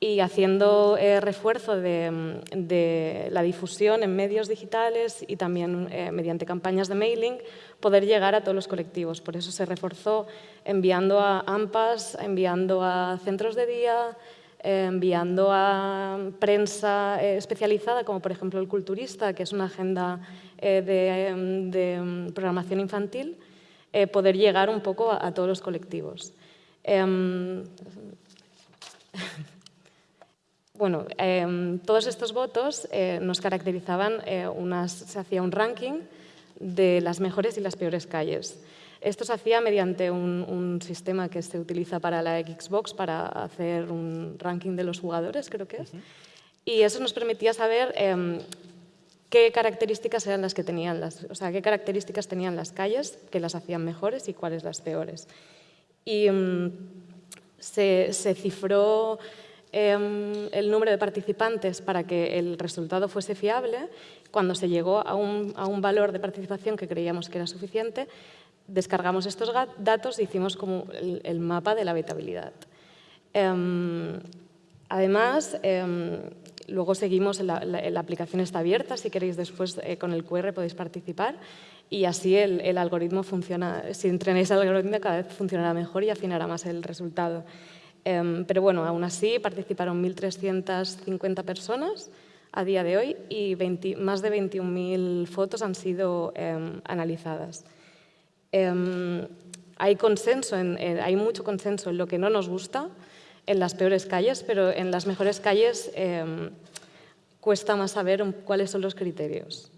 y haciendo eh, refuerzo de, la difusión en medios digitales y también eh, mediante campañas de mailing, poder llegar a todos los colectivos. Por eso se reforzó enviando a AMPAs, enviando a centros de día, eh, enviando a prensa especializada, como por ejemplo el Culturista, que es una agenda de, programación infantil, poder llegar un poco a, a todos los colectivos. (laughs) Bueno, em, todos estos votos eh, nos caracterizaban, eh, se hacía un ranking de las mejores y las peores calles. Esto se hacía mediante un, sistema que se utiliza para la Xbox para hacer un ranking de los jugadores, creo que es. Y eso nos permitía saber em, qué características eran las que tenían las, o sea, qué características tenían las calles que las hacían mejores y cuáles las peores. Y se, se cifró Em, el número de participantes para que el resultado fuese fiable, cuando se llegó a un, valor de participación que creíamos que era suficiente, descargamos estos datos y hicimos como el, mapa de la habitabilidad. Em, además, em, luego seguimos, la, la, aplicación está abierta, si queréis después eh, con el QR podéis participar y así el, el algoritmo funciona, si entrenáis el algoritmo cada vez funcionará mejor y afinará más el resultado. Em, pero bueno, aún así participaron 1.350 personas a día de hoy y más de 21.000 fotos han sido em, analizadas. Em, hay, consenso hay mucho consenso en lo que no nos gusta, en las peores calles, pero en las mejores calles cuesta más saber cuáles son los criterios.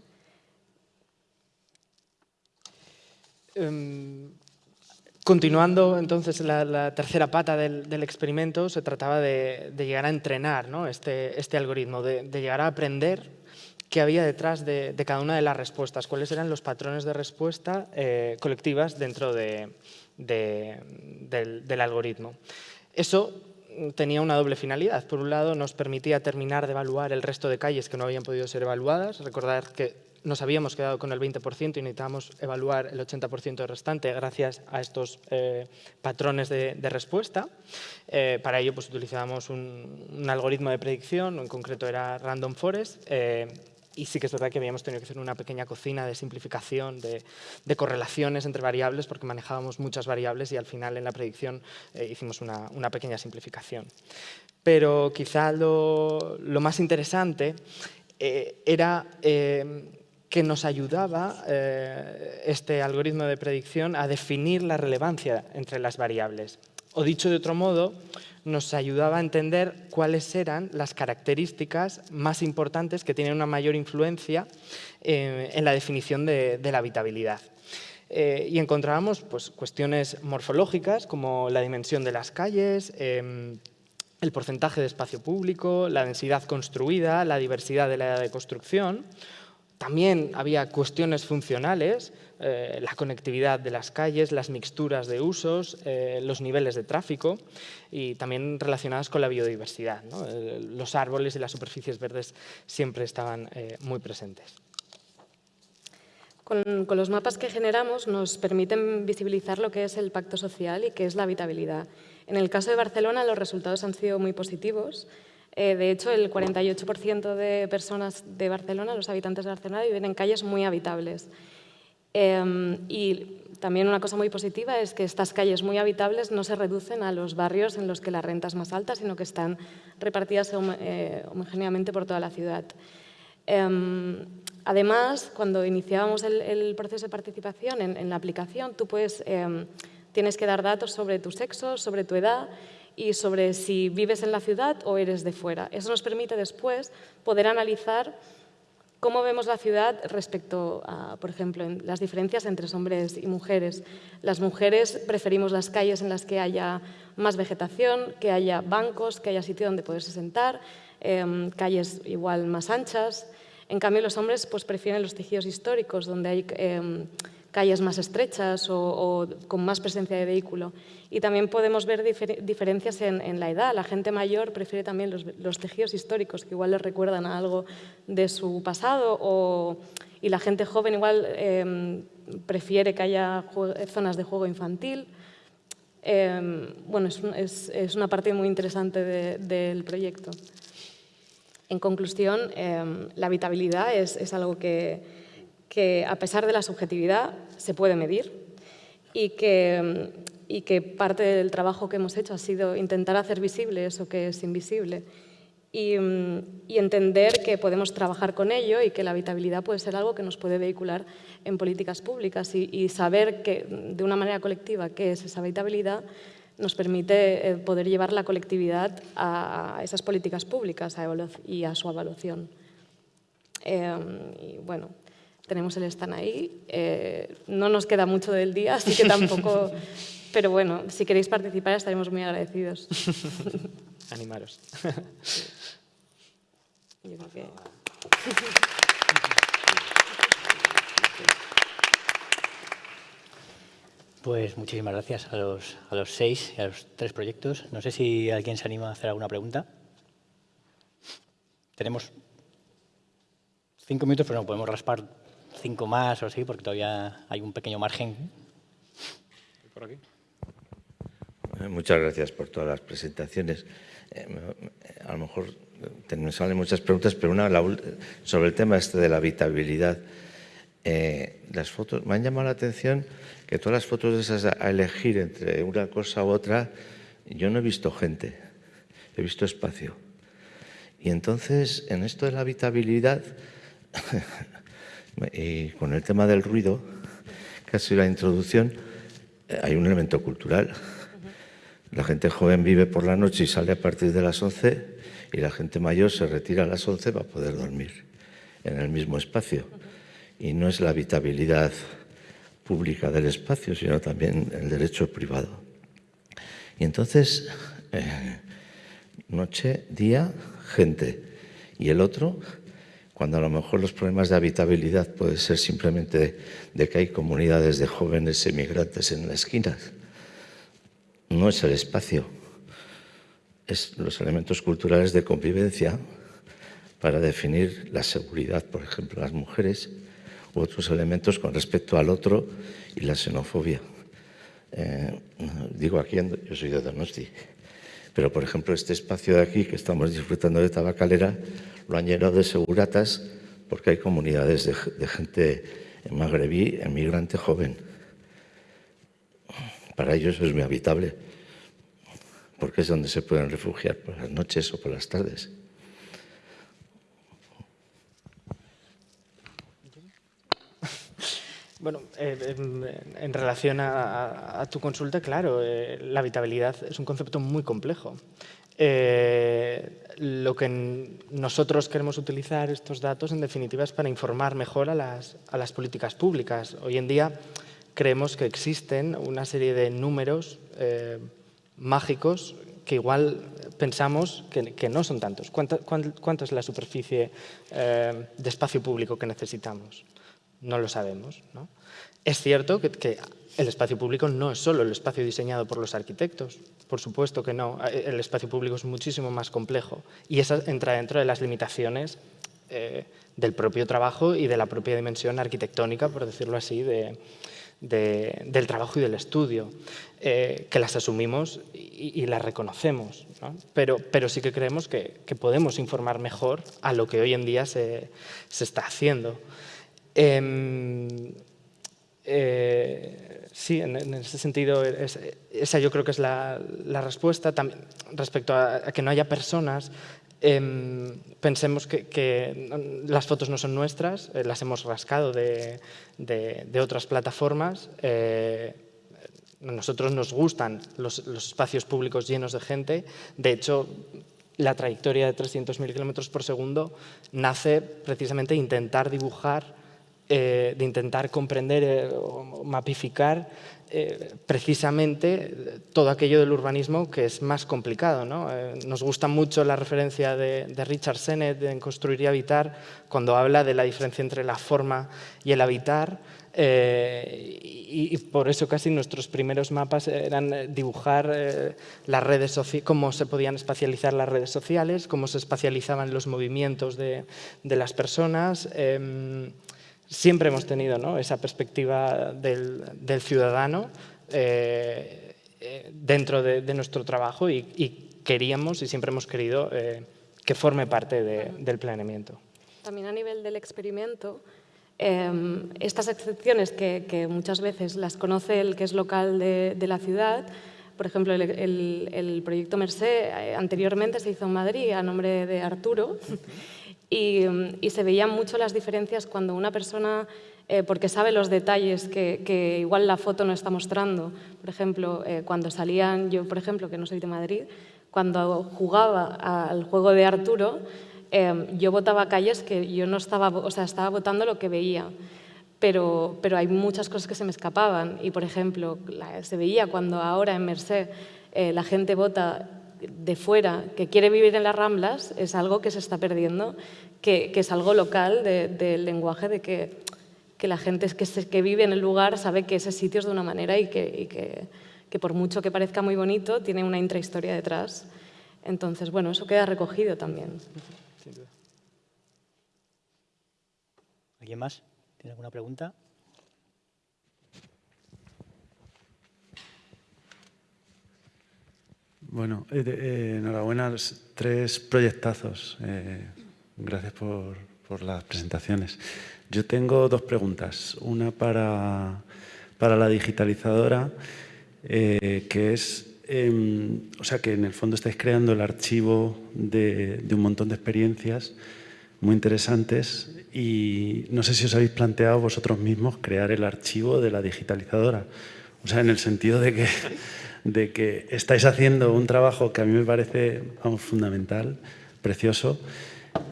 Continuando entonces la, tercera pata del, experimento, se trataba de, llegar a entrenar este, este, algoritmo, de, llegar a aprender qué había detrás de, cada una de las respuestas, cuáles eran los patrones de respuesta eh, colectivas dentro del, del algoritmo. Eso tenía una doble finalidad. Por un lado, nos permitía terminar de evaluar el resto de calles que no habían podido ser evaluadas. Recordar que nos habíamos quedado con el 20% y necesitábamos evaluar el 80% restante gracias a estos eh, patrones de, respuesta. Eh, para ello pues, utilizábamos un, algoritmo de predicción, en concreto era Random Forest, eh, y sí que es verdad que habíamos tenido que hacer una pequeña cocina de simplificación, de, correlaciones entre variables, porque manejábamos muchas variables y al final en la predicción hicimos una, pequeña simplificación. Pero quizá lo, lo más interesante era que nos ayudaba eh, este algoritmo de predicción a definir la relevancia entre las variables. O dicho de otro modo, nos ayudaba a entender cuáles eran las características más importantes que tienen una mayor influencia eh, en la definición de, la habitabilidad. Eh, y encontrábamos pues, cuestiones morfológicas como la dimensión de las calles, em, el porcentaje de espacio público, la densidad construida, la diversidad de la edad de construcción. También había cuestiones funcionales, eh, la conectividad de las calles, las mixturas de usos, eh, los niveles de tráfico y también relacionadas con la biodiversidad. Eh, los árboles y las superficies verdes siempre estaban muy presentes. Con, con, los mapas que generamos nos permiten visibilizar lo que es el pacto social y qué es la habitabilidad. En el caso de Barcelona los resultados han sido muy positivos. De hecho, el 48% de personas de Barcelona, los habitantes de Barcelona, viven en calles muy habitables. Em, y también una cosa muy positiva es que estas calles muy habitables no se reducen a los barrios en los que la renta es más alta, sino que están repartidas eh, homogéneamente por toda la ciudad. Em, además, cuando iniciábamos el, proceso de participación en, la aplicación, tú puedes, em, tienes que dar datos sobre tu sexo, sobre tu edad y sobre si vives en la ciudad o eres de fuera. Eso nos permite después poder analizar ¿Cómo vemos la ciudad respecto a, por ejemplo, las diferencias entre hombres y mujeres? Las mujeres preferimos las calles en las que haya más vegetación, que haya bancos, que haya sitio donde poderse sentar, em, calles igual más anchas. En cambio, los hombres pues, prefieren los tejidos históricos, donde hay em, calles más estrechas o, con más presencia de vehículo. Y también podemos ver diferencias en, la edad. La gente mayor prefiere también los, tejidos históricos, que igual les recuerdan a algo de su pasado, y la gente joven igual em, prefiere que haya zonas de juego infantil. Em, bueno, es, una parte muy interesante del proyecto. En conclusión, em, la habitabilidad es algo que, que a pesar de la subjetividad se puede medir y que, y que parte del trabajo que hemos hecho ha sido intentar hacer visible eso que es invisible y, entender que podemos trabajar con ello y que la habitabilidad puede ser algo que nos puede vehicular en políticas públicas y, saber que de una manera colectiva qué es esa habitabilidad nos permite eh, poder llevar la colectividad a esas políticas públicas y a su evaluación. Em, y bueno, tenemos el stand ahí. Eh, no nos queda mucho del día, así que tampoco... (laughs) Pero bueno, si queréis participar estaremos muy agradecidos. (laughs) Animaros. (laughs) Yo creo que... Pues muchísimas gracias a los, a los seis y a los tres proyectos. No sé si alguien se anima a hacer alguna pregunta. Tenemos cinco minutos, pero no podemos raspar cinco más o así, porque todavía hay un pequeño margen. Por aquí. Eh, muchas gracias por todas las presentaciones. Eh, a lo mejor me salen muchas preguntas, pero una sobre el tema este de la habitabilidad. Eh, las fotos, me han llamado la atención que todas las fotos de esas a elegir entre una cosa u otra, yo no he visto gente, he visto espacio. Y entonces, en esto de la habitabilidad, (laughs) y con el tema del ruido, casi la introducción, eh, hay un elemento cultural. La gente joven vive por la noche y sale a partir de las 11 y la gente mayor se retira a las 11 para poder dormir en el mismo espacio. Y no es la habitabilidad pública del espacio, sino también el derecho privado. Y entonces, eh, noche, día, gente. Y el otro, cuando a lo mejor los problemas de habitabilidad pueden ser simplemente de, que hay comunidades de jóvenes emigrantes en las esquinas. No es el espacio, es los elementos culturales de convivencia para definir la seguridad, por ejemplo, las mujeres, u otros elementos con respecto al otro y la xenofobia. Eh, digo aquí, yo soy de Donosti, pero por ejemplo este espacio de aquí que estamos disfrutando de tabacalera lo han llenado de seguratas porque hay comunidades de, gente magrebí, emigrante joven. Para ellos es muy habitable, porque es donde se pueden refugiar por las noches o por las tardes. (laughs) Bueno, eh, en, relación a, tu consulta, claro, eh, la habitabilidad es un concepto muy complejo. Eh, lo que nosotros queremos utilizar estos datos, en definitiva, es para informar mejor a las, políticas públicas. Hoy en día creemos que existen una serie de números eh, mágicos que igual pensamos que, no son tantos. ¿Cuánto, es la superficie eh, de espacio público que necesitamos? No lo sabemos. Es cierto que, el espacio público no es solo el espacio diseñado por los arquitectos, por supuesto que no. El espacio público es muchísimo más complejo y eso entra dentro de las limitaciones eh, del propio trabajo y de la propia dimensión arquitectónica, por decirlo así, del trabajo y del estudio, eh, que las asumimos y, las reconocemos, pero, pero, sí que creemos que, podemos informar mejor a lo que hoy en día se, está haciendo. Em, eh, sí, en, ese sentido, esa yo creo que es la, respuesta. Respecto a, que no haya personas, Em, pensemos que, las fotos no son nuestras, eh, las hemos rascado de, otras plataformas. Eh, nosotros nos gustan los, espacios públicos llenos de gente. De hecho, la trayectoria de 300.000 kilómetros por segundo nace precisamente de intentar dibujar, eh, de intentar comprender o mapificar eh, precisamente todo aquello del urbanismo que es más complicado. ¿no? Eh, nos gusta mucho la referencia de, Richard Sennett en Construir y Habitar, cuando habla de la diferencia entre la forma y el habitar, eh, y, por eso casi nuestros primeros mapas eran dibujar las redes cómo se podían espacializar las redes sociales, cómo se espacializaban los movimientos de, de las personas, em, siempre hemos tenido esa perspectiva del, ciudadano eh, eh, dentro de, nuestro trabajo y, queríamos y siempre hemos querido eh, que forme parte del planeamiento. También a nivel del experimento, em, estas excepciones que, muchas veces las conoce el que es local de, la ciudad, por ejemplo, el, el proyecto Mercé anteriormente se hizo en Madrid a nombre de Arturo Mm, y, se veían mucho las diferencias cuando una persona, eh, porque sabe los detalles que, igual la foto no está mostrando, por ejemplo, eh, cuando salían, yo por ejemplo, que no soy de Madrid, cuando jugaba al juego de Arturo, eh, yo votaba calles que yo no estaba, o sea, estaba votando lo que veía. Pero, pero hay muchas cosas que se me escapaban y, por ejemplo, se veía cuando ahora en Merced la gente vota de fuera que quiere vivir en las Ramblas es algo que se está perdiendo, que, es algo local del lenguaje de que, la gente que, que, vive en el lugar sabe que ese sitio es de una manera y, que, por mucho que parezca muy bonito, tiene una intrahistoria detrás. Entonces, bueno, eso queda recogido también. ¿Alguien más? ¿Tiene alguna pregunta? Bueno, eh, eh, enhorabuena, tres proyectazos. Eh, gracias por, las presentaciones. Yo tengo dos preguntas. Una para, la digitalizadora, que es, em, o sea, que en el fondo estáis creando el archivo de, de un montón de experiencias muy interesantes y no sé si os habéis planteado vosotros mismos crear el archivo de la digitalizadora. O sea, en el sentido de que de que estáis haciendo un trabajo que a mí me parece fundamental, precioso,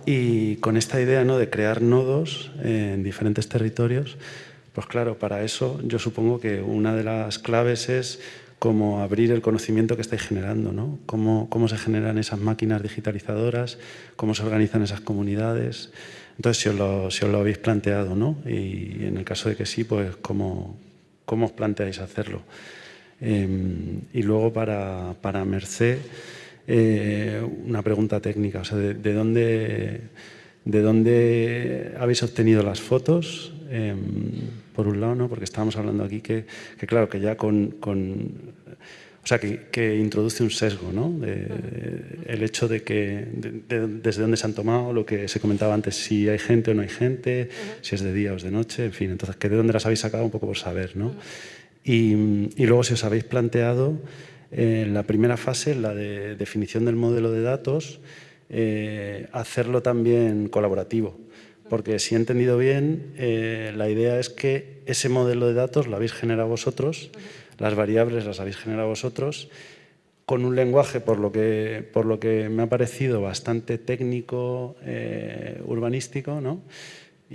y con esta idea ¿no? de crear nodos en diferentes territorios, pues claro, para eso yo supongo que una de las claves es cómo abrir el conocimiento que estáis generando, ¿no? cómo, cómo se generan esas máquinas digitalizadoras, cómo se organizan esas comunidades. Entonces, si os lo, si os lo habéis planteado, ¿no? y en el caso de que sí, pues cómo, cómo os planteáis hacerlo. Em, y luego para, para Merced, eh, una pregunta técnica, o sea, de, dónde, ¿de dónde habéis obtenido las fotos? Em, por un lado, ¿no? porque estábamos hablando aquí que, que claro, que ya con, con o sea, que, que, introduce un sesgo, ¿no? el hecho de que desde dónde se han tomado, lo que se comentaba antes, si hay gente o no hay gente, si es de día o es de noche, en fin, entonces, que de dónde las habéis sacado un poco por saber, ¿no? Y, luego, si os habéis planteado, en eh, la primera fase, la de definición del modelo de datos, eh, hacerlo también colaborativo. Porque si he entendido bien, eh, la idea es que ese modelo de datos lo habéis generado vosotros, las variables las habéis generado vosotros, con un lenguaje, por lo que, por lo que me ha parecido bastante técnico, urbanístico, ¿no?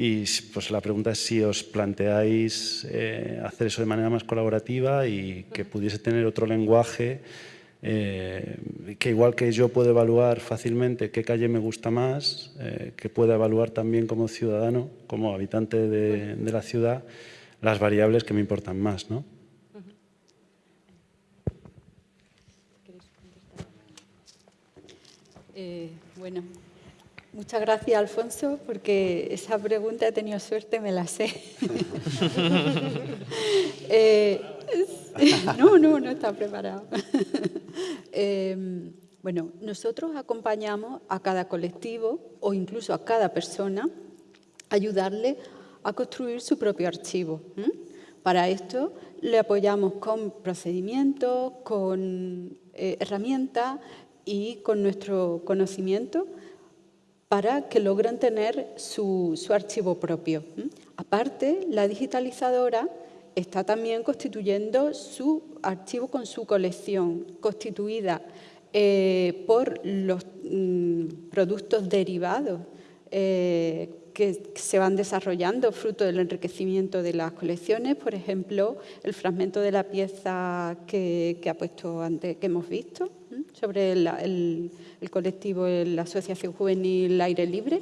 Y pues la pregunta es si os planteáis eh, hacer eso de manera más colaborativa y que pudiese tener otro lenguaje eh, que igual que yo puedo evaluar fácilmente qué calle me gusta más, eh, que pueda evaluar también como ciudadano, como habitante de, la ciudad, las variables que me importan más. ¿no? Eh, bueno, muchas gracias Alfonso, porque esa pregunta he tenido suerte, me la sé. (laughs) eh, no, no, no está preparado. (laughs) eh, bueno, nosotros acompañamos a cada colectivo o incluso a cada persona a ayudarle a construir su propio archivo. Para esto le apoyamos con procedimientos, con eh, herramientas y con nuestro conocimiento para que logren tener su, su archivo propio. Aparte, la digitalizadora está también constituyendo su archivo con su colección, constituida eh, por los mm, productos derivados eh, que se van desarrollando fruto del enriquecimiento de las colecciones, por ejemplo, el fragmento de la pieza que, ha puesto antes, que hemos visto. Sobre el, el, colectivo, la Asociación Juvenil Aire Libre,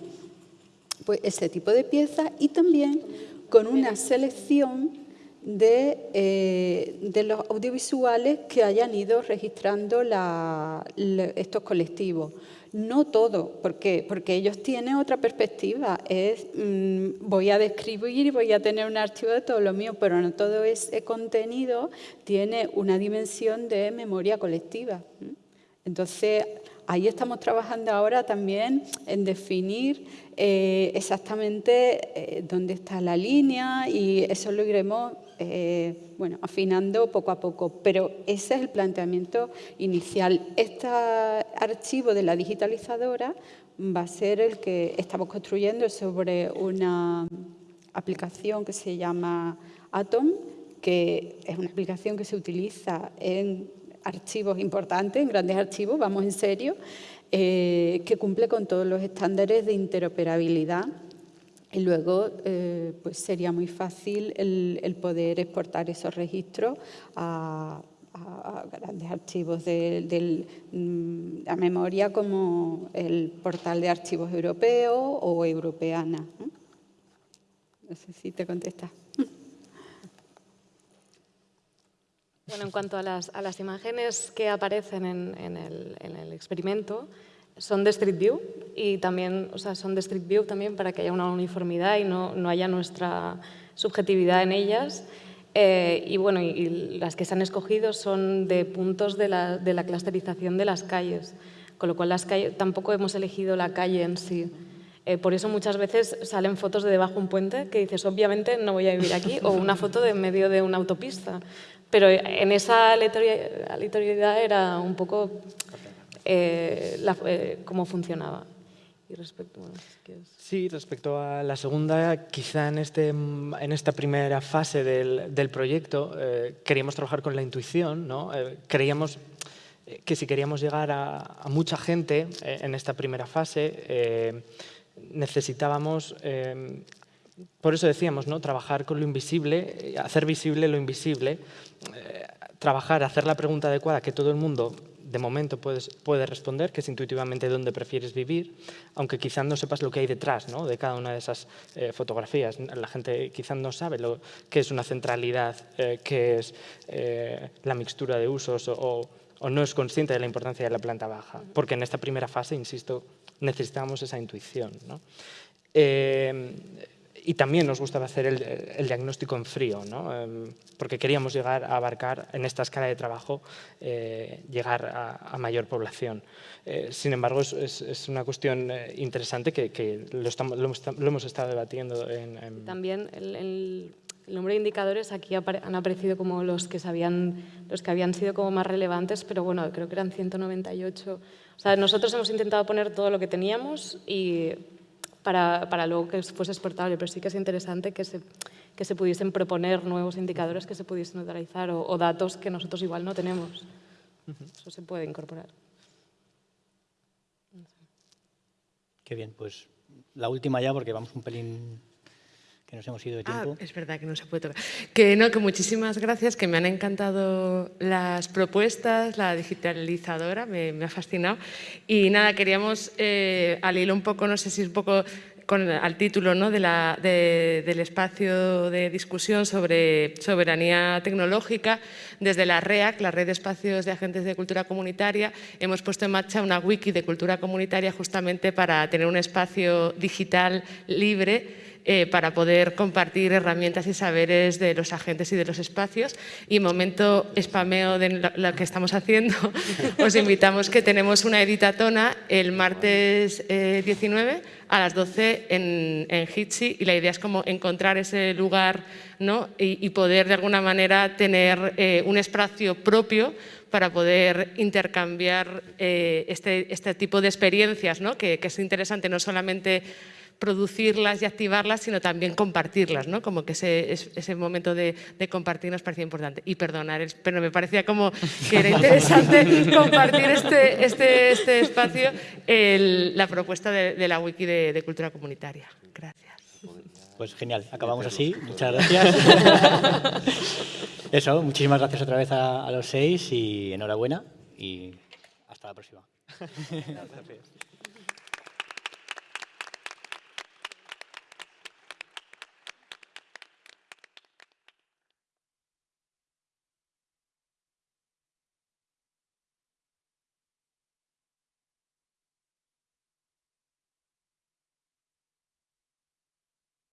pues ese tipo de piezas y también con una selección de, eh, de, los audiovisuales que hayan ido registrando estos colectivos. No todo, ¿por qué? Porque ellos tienen otra perspectiva. Es, mmm, voy a describir y voy a tener un archivo de todo lo mío, pero no todo ese contenido tiene una dimensión de memoria colectiva. Entonces, ahí estamos trabajando ahora también en definir eh, exactamente eh, dónde está la línea y eso lo iremos eh, bueno, afinando poco a poco, pero ese es el planteamiento inicial. Este archivo de la digitalizadora va a ser el que estamos construyendo sobre una aplicación que se llama Atom, que es una aplicación que se utiliza en archivos importantes, en grandes archivos, vamos en serio, eh, que cumple con todos los estándares de interoperabilidad y luego eh, pues sería muy fácil el, el, poder exportar esos registros a, grandes archivos de, de, mm, la memoria como el portal de archivos europeo o europeana. No sé si te contesta. Bueno, en cuanto a las, a las imágenes que aparecen en, en, el, en, el, experimento, son de Street View y también, o sea, son de Street View también para que haya una uniformidad y no, no haya nuestra subjetividad en ellas. Eh, y bueno, y, y, las que se han escogido son de puntos de la, de la clusterización de las calles, con lo cual las calles, tampoco hemos elegido la calle en sí. Eh, por eso muchas veces salen fotos de debajo de un puente que dices, obviamente no voy a vivir aquí, o una foto de en medio de una autopista. Pero en esa aleatoriedad era un poco eh, eh, cómo funcionaba. Y respecto, Sí, respecto a la segunda, quizá en, este, en esta primera fase del, del proyecto eh, queríamos trabajar con la intuición, ¿no? Eh, creíamos que si queríamos llegar a, mucha gente eh, en esta primera fase, necesitábamos por eso decíamos, ¿no? trabajar con lo invisible, hacer visible lo invisible, eh, trabajar, hacer la pregunta adecuada que todo el mundo de momento puedes, puede responder, que es intuitivamente dónde prefieres vivir, aunque quizás no sepas lo que hay detrás ¿no? de cada una de esas eh, fotografías. La gente quizás no sabe lo que es una centralidad, eh, qué es eh, la mixtura de usos o no es consciente de la importancia de la planta baja, porque en esta primera fase, insisto, necesitamos esa intuición. ¿no? Eh, y también nos gustaba hacer el, diagnóstico en frío, ¿no? eh, porque queríamos llegar a abarcar en esta escala de trabajo, eh, llegar a, mayor población. Eh, sin embargo, es, una cuestión interesante que, que lo, estamos, hemos, estado debatiendo. En, en... También el, número de indicadores aquí han aparecido como los que, sabían, los que habían sido como más relevantes, pero bueno, creo que eran 198. O sea, nosotros hemos intentado poner todo lo que teníamos y para, para luego que fuese exportable, pero sí que es interesante que se, que se pudiesen proponer nuevos indicadores que se pudiesen utilizar o, o datos que nosotros igual no tenemos. Eso se puede incorporar. Qué bien, pues la última ya porque vamos un pelín que nos hemos ido de ah, tiempo. es verdad que no se puede tocar. Que no, que muchísimas gracias, que me han encantado las propuestas, la digitalizadora, me, ha fascinado. Y nada, queríamos, eh, al hilo un poco, no sé si es un poco con, al título ¿no? de la, del espacio de discusión sobre soberanía tecnológica, desde la REAC, la Red de Espacios de Agentes de Cultura Comunitaria, hemos puesto en marcha una wiki de cultura comunitaria justamente para tener un espacio digital libre eh, para poder compartir herramientas y saberes de los agentes y de los espacios. Y momento spameo de lo, que estamos haciendo, (laughs) os invitamos que tenemos una editatona el martes 19 eh, a las 12 en, en y la idea es como encontrar ese lugar ¿no? y, poder de alguna manera tener eh, un espacio propio para poder intercambiar este, este, tipo de experiencias, ¿no? que es interesante no solamente producirlas y activarlas, sino también compartirlas, ¿no? Como que ese, ese momento de, compartir nos parecía importante. Y perdonar, pero me parecía como que era interesante (laughs) compartir este, este, este espacio, la propuesta de, la wiki de, cultura comunitaria. Gracias. Pues genial, acabamos así. Muchas gracias. (laughs) Eso, muchísimas gracias otra vez a, a los seis y enhorabuena y hasta la próxima. Gracias. (laughs)